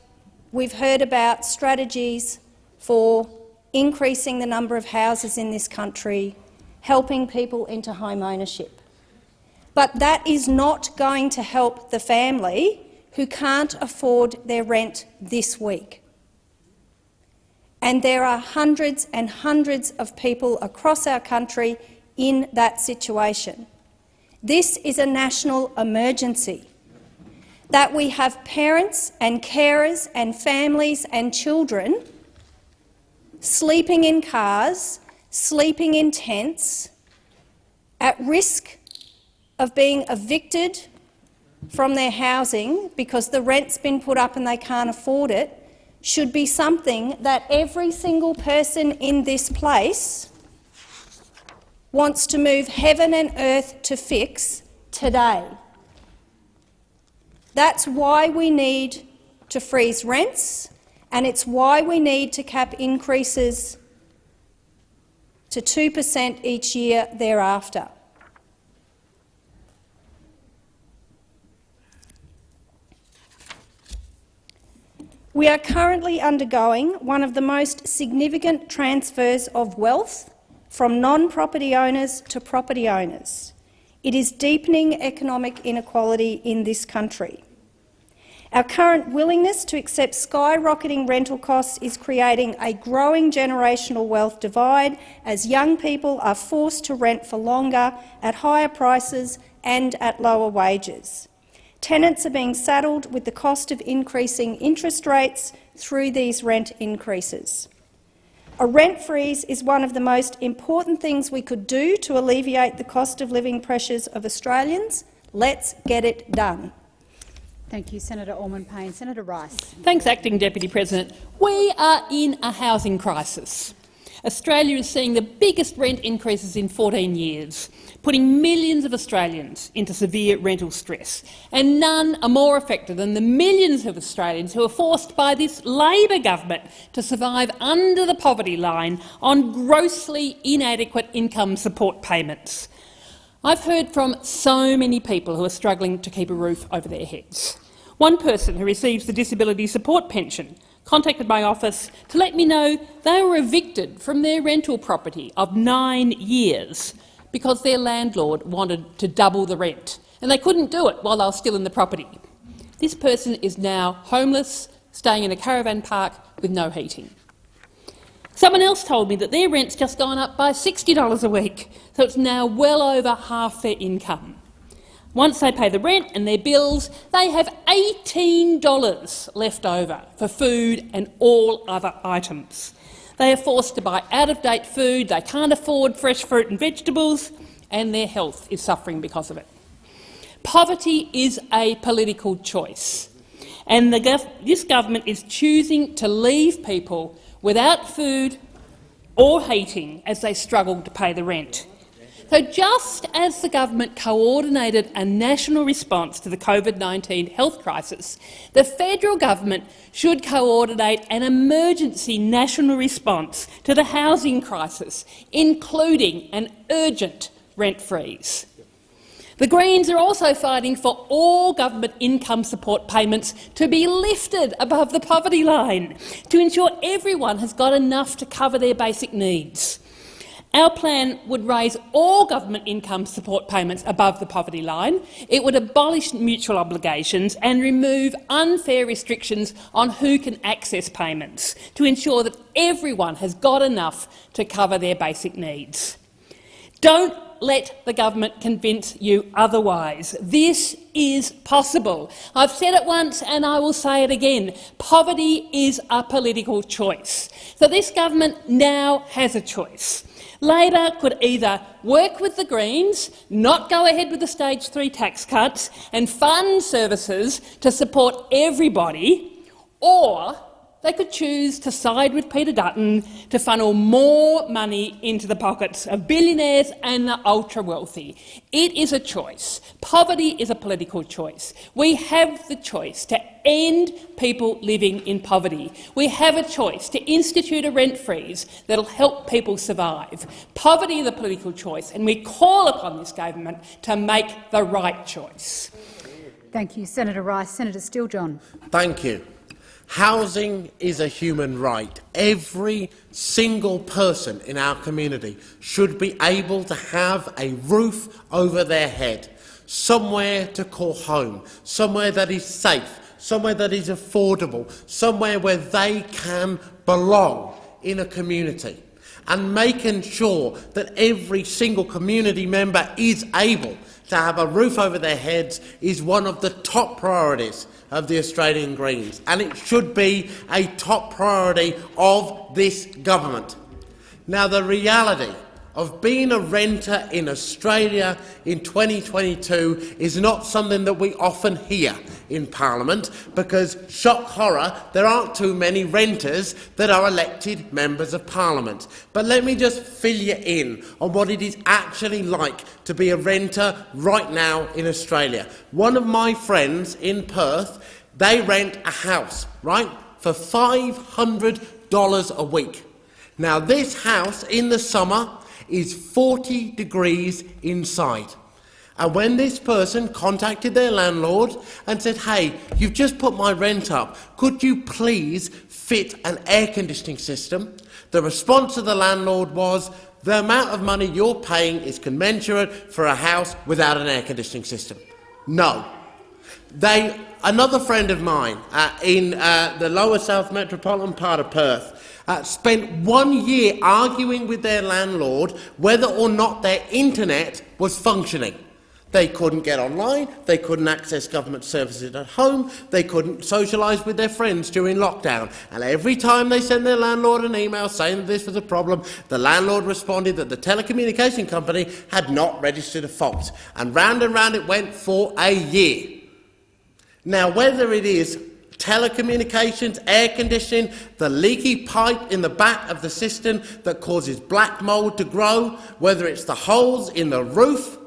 we've heard about strategies for increasing the number of houses in this country, helping people into home ownership. But that is not going to help the family who can't afford their rent this week. And there are hundreds and hundreds of people across our country in that situation. This is a national emergency. That we have parents and carers and families and children sleeping in cars, sleeping in tents, at risk of being evicted from their housing because the rent's been put up and they can't afford it should be something that every single person in this place wants to move heaven and earth to fix today. That's why we need to freeze rents, and it's why we need to cap increases to 2 per cent each year thereafter. We are currently undergoing one of the most significant transfers of wealth from non-property owners to property owners. It is deepening economic inequality in this country. Our current willingness to accept skyrocketing rental costs is creating a growing generational wealth divide as young people are forced to rent for longer at higher prices and at lower wages. Tenants are being saddled with the cost of increasing interest rates through these rent increases. A rent freeze is one of the most important things we could do to alleviate the cost of living pressures of Australians. Let's get it done. Thank you, Senator Allman-Payne. Senator Rice. Thanks, Acting Deputy President. We are in a housing crisis. Australia is seeing the biggest rent increases in 14 years putting millions of Australians into severe rental stress. And none are more affected than the millions of Australians who are forced by this Labor government to survive under the poverty line on grossly inadequate income support payments. I've heard from so many people who are struggling to keep a roof over their heads. One person who receives the disability support pension contacted my office to let me know they were evicted from their rental property of nine years because their landlord wanted to double the rent, and they couldn't do it while they were still in the property. This person is now homeless, staying in a caravan park with no heating. Someone else told me that their rent's just gone up by $60 a week, so it's now well over half their income. Once they pay the rent and their bills, they have $18 left over for food and all other items. They are forced to buy out-of-date food, they can't afford fresh fruit and vegetables, and their health is suffering because of it. Poverty is a political choice, and gov this government is choosing to leave people without food or heating as they struggle to pay the rent. So just as the government coordinated a national response to the COVID-19 health crisis, the federal government should coordinate an emergency national response to the housing crisis, including an urgent rent freeze. The Greens are also fighting for all government income support payments to be lifted above the poverty line to ensure everyone has got enough to cover their basic needs. Our plan would raise all government income support payments above the poverty line. It would abolish mutual obligations and remove unfair restrictions on who can access payments to ensure that everyone has got enough to cover their basic needs. Don't let the government convince you otherwise. This is possible. I've said it once and I will say it again. Poverty is a political choice. So this government now has a choice. Labor could either work with the Greens, not go ahead with the stage three tax cuts and fund services to support everybody, or they could choose to side with Peter Dutton to funnel more money into the pockets of billionaires and the ultra-wealthy. It is a choice. Poverty is a political choice. We have the choice to end people living in poverty. We have a choice to institute a rent freeze that will help people survive. Poverty is a political choice, and we call upon this government to make the right choice. Thank you, Senator Rice. Senator Steele-John. Thank you. Housing is a human right. Every single person in our community should be able to have a roof over their head. somewhere to call home, somewhere that is safe, somewhere that is affordable, somewhere where they can belong in a community and making sure that every single community member is able to have a roof over their heads is one of the top priorities of the Australian Greens, and it should be a top priority of this government. Now, the reality of being a renter in Australia in 2022 is not something that we often hear in Parliament because, shock horror, there aren't too many renters that are elected members of Parliament. But let me just fill you in on what it is actually like to be a renter right now in Australia. One of my friends in Perth, they rent a house, right, for $500 a week. Now, this house in the summer is 40 degrees inside. And when this person contacted their landlord and said, hey, you've just put my rent up, could you please fit an air conditioning system? The response of the landlord was, the amount of money you're paying is commensurate for a house without an air conditioning system. No. They, another friend of mine uh, in uh, the lower south metropolitan part of Perth uh, spent one year arguing with their landlord whether or not their internet was functioning. They couldn't get online, they couldn't access government services at home, they couldn't socialise with their friends during lockdown. And every time they sent their landlord an email saying that this was a problem, the landlord responded that the telecommunication company had not registered a fault. And round and round it went for a year. Now, whether it is telecommunications, air conditioning, the leaky pipe in the back of the system that causes black mould to grow, whether it's the holes in the roof.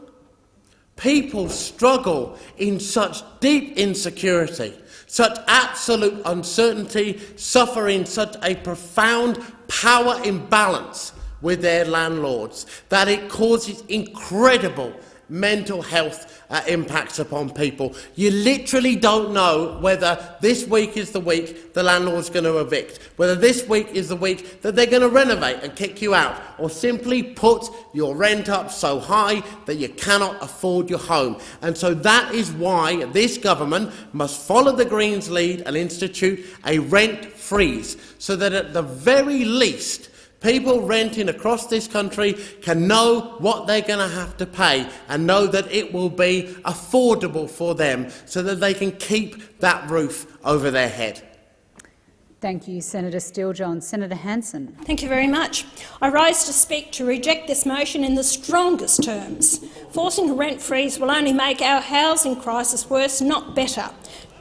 People struggle in such deep insecurity, such absolute uncertainty, suffering such a profound power imbalance with their landlords that it causes incredible mental health uh, impacts upon people. You literally don't know whether this week is the week the landlord's going to evict, whether this week is the week that they're going to renovate and kick you out, or simply put your rent up so high that you cannot afford your home. And so that is why this government must follow the Greens' lead and institute a rent freeze, so that at the very least People renting across this country can know what they're going to have to pay and know that it will be affordable for them so that they can keep that roof over their head. Thank you, Senator Steele-John. Senator Hanson. Thank you very much. I rise to speak to reject this motion in the strongest terms. Forcing a rent freeze will only make our housing crisis worse, not better.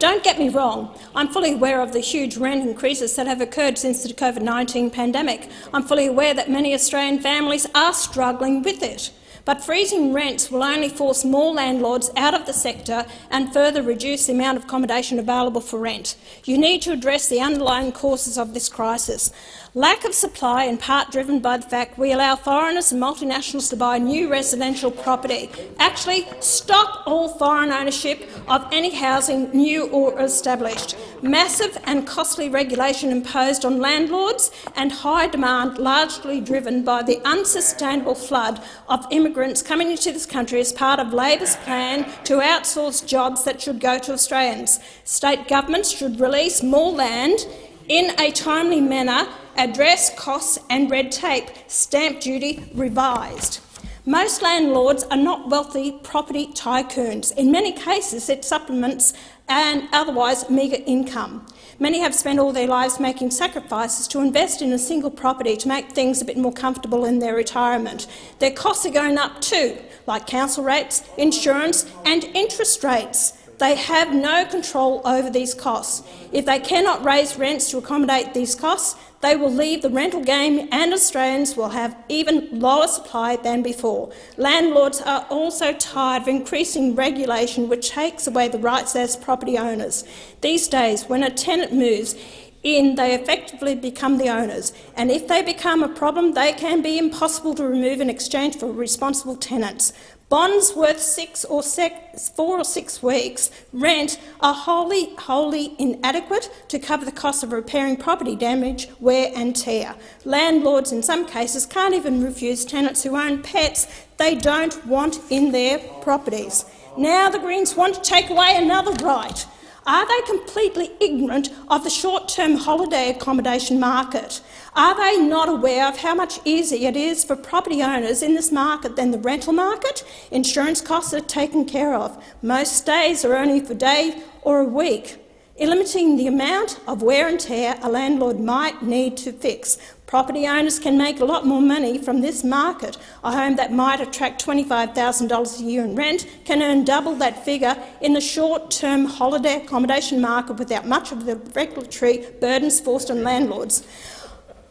Don't get me wrong, I'm fully aware of the huge rent increases that have occurred since the COVID-19 pandemic. I'm fully aware that many Australian families are struggling with it. But freezing rents will only force more landlords out of the sector and further reduce the amount of accommodation available for rent. You need to address the underlying causes of this crisis. Lack of supply, in part driven by the fact we allow foreigners and multinationals to buy new residential property. Actually, stop all foreign ownership of any housing, new or established. Massive and costly regulation imposed on landlords and high demand largely driven by the unsustainable flood of immigrants coming into this country as part of Labor's plan to outsource jobs that should go to Australians. State governments should release more land in a timely manner address costs and red tape, stamp duty revised. Most landlords are not wealthy property tycoons. In many cases, it supplements an otherwise meagre income. Many have spent all their lives making sacrifices to invest in a single property to make things a bit more comfortable in their retirement. Their costs are going up too, like council rates, insurance and interest rates. They have no control over these costs. If they cannot raise rents to accommodate these costs, they will leave the rental game and Australians will have even lower supply than before. Landlords are also tired of increasing regulation which takes away the rights as property owners. These days, when a tenant moves, in, they effectively become the owners, and if they become a problem, they can be impossible to remove in exchange for responsible tenants. Bonds worth six or four or six weeks' rent are wholly, wholly inadequate to cover the cost of repairing property damage, wear and tear. Landlords in some cases can't even refuse tenants who own pets they don't want in their properties. Now the Greens want to take away another right. Are they completely ignorant of the short-term holiday accommodation market? Are they not aware of how much easier it is for property owners in this market than the rental market? Insurance costs are taken care of. Most stays are only for a day or a week limiting the amount of wear and tear a landlord might need to fix. Property owners can make a lot more money from this market. A home that might attract $25,000 a year in rent can earn double that figure in the short-term holiday accommodation market without much of the regulatory burdens forced on landlords.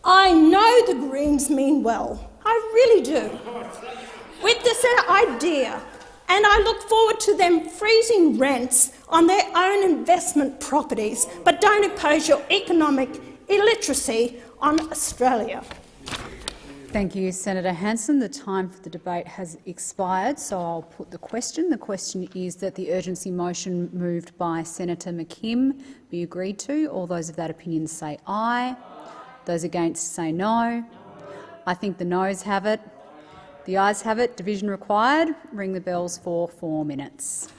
I know the Greens mean well. I really do. With this uh, idea and I look forward to them freezing rents on their own investment properties, but don't impose your economic illiteracy on Australia. Thank you, Senator Hanson. The time for the debate has expired, so I'll put the question. The question is that the urgency motion moved by Senator McKim be agreed to. All those of that opinion say aye. Those against say no. I think the noes have it. The ayes have it. Division required. Ring the bells for four minutes.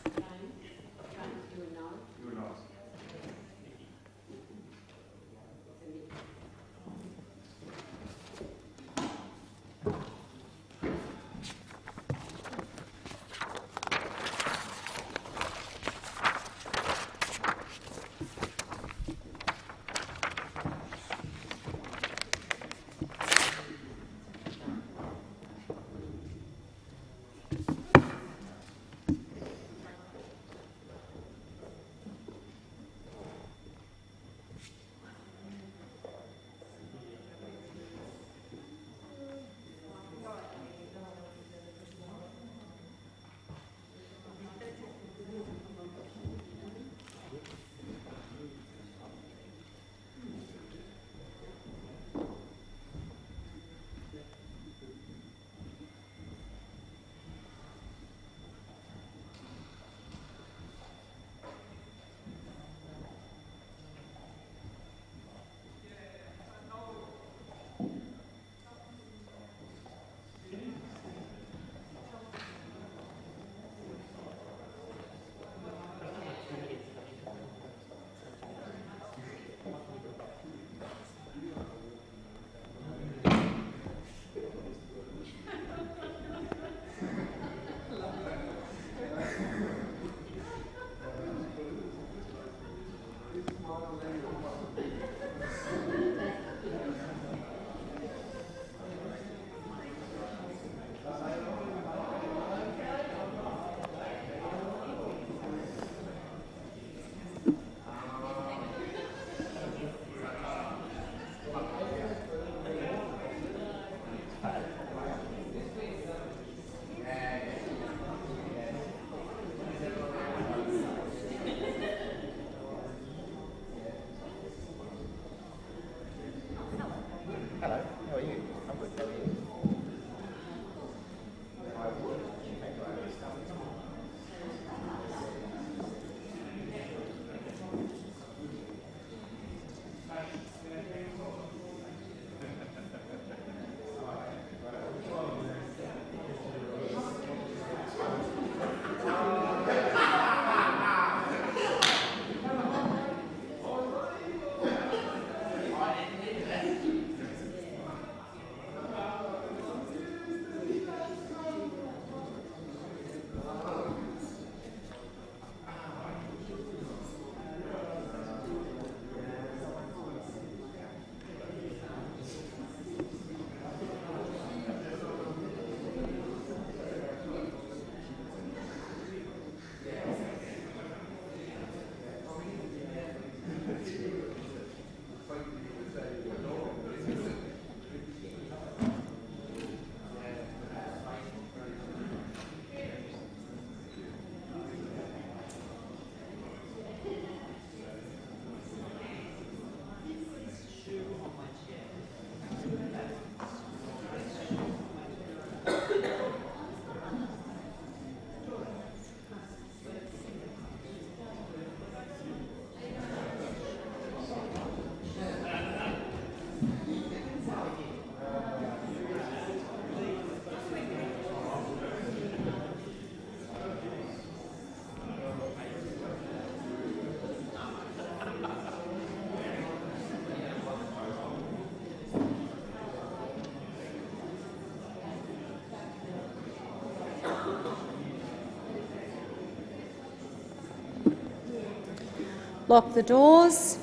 Lock the doors.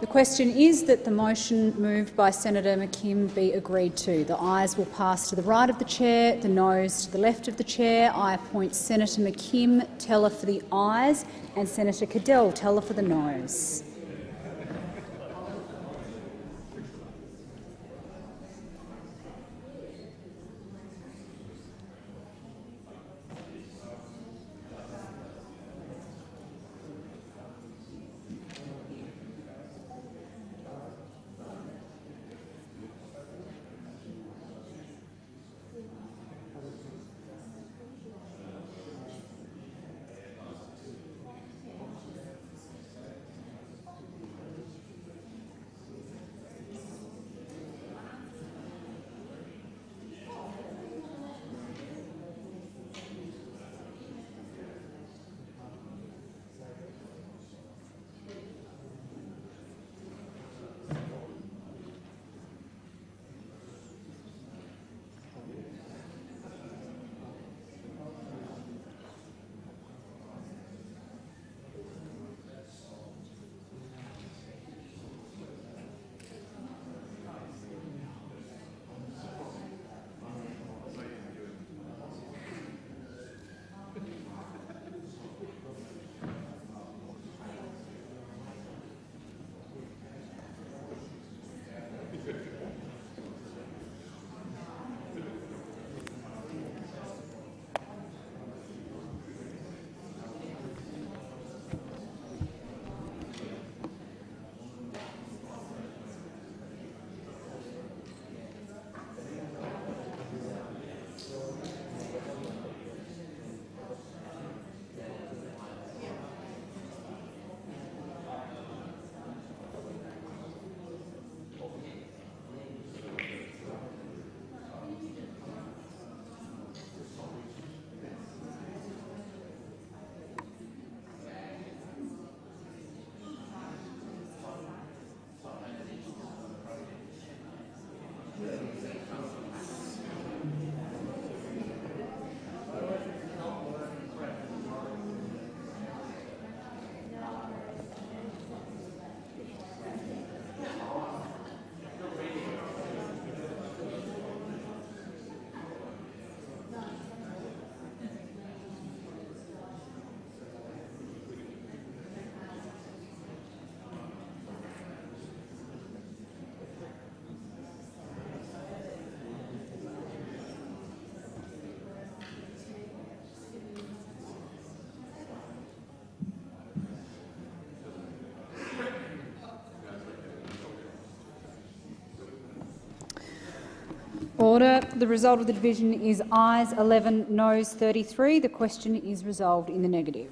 The question is that the motion moved by Senator McKim be agreed to. The ayes will pass to the right of the chair, the noes to the left of the chair. I appoint Senator McKim teller for the ayes and Senator Cadell teller for the noes. Order. The result of the division is ayes 11, noes 33. The question is resolved in the negative.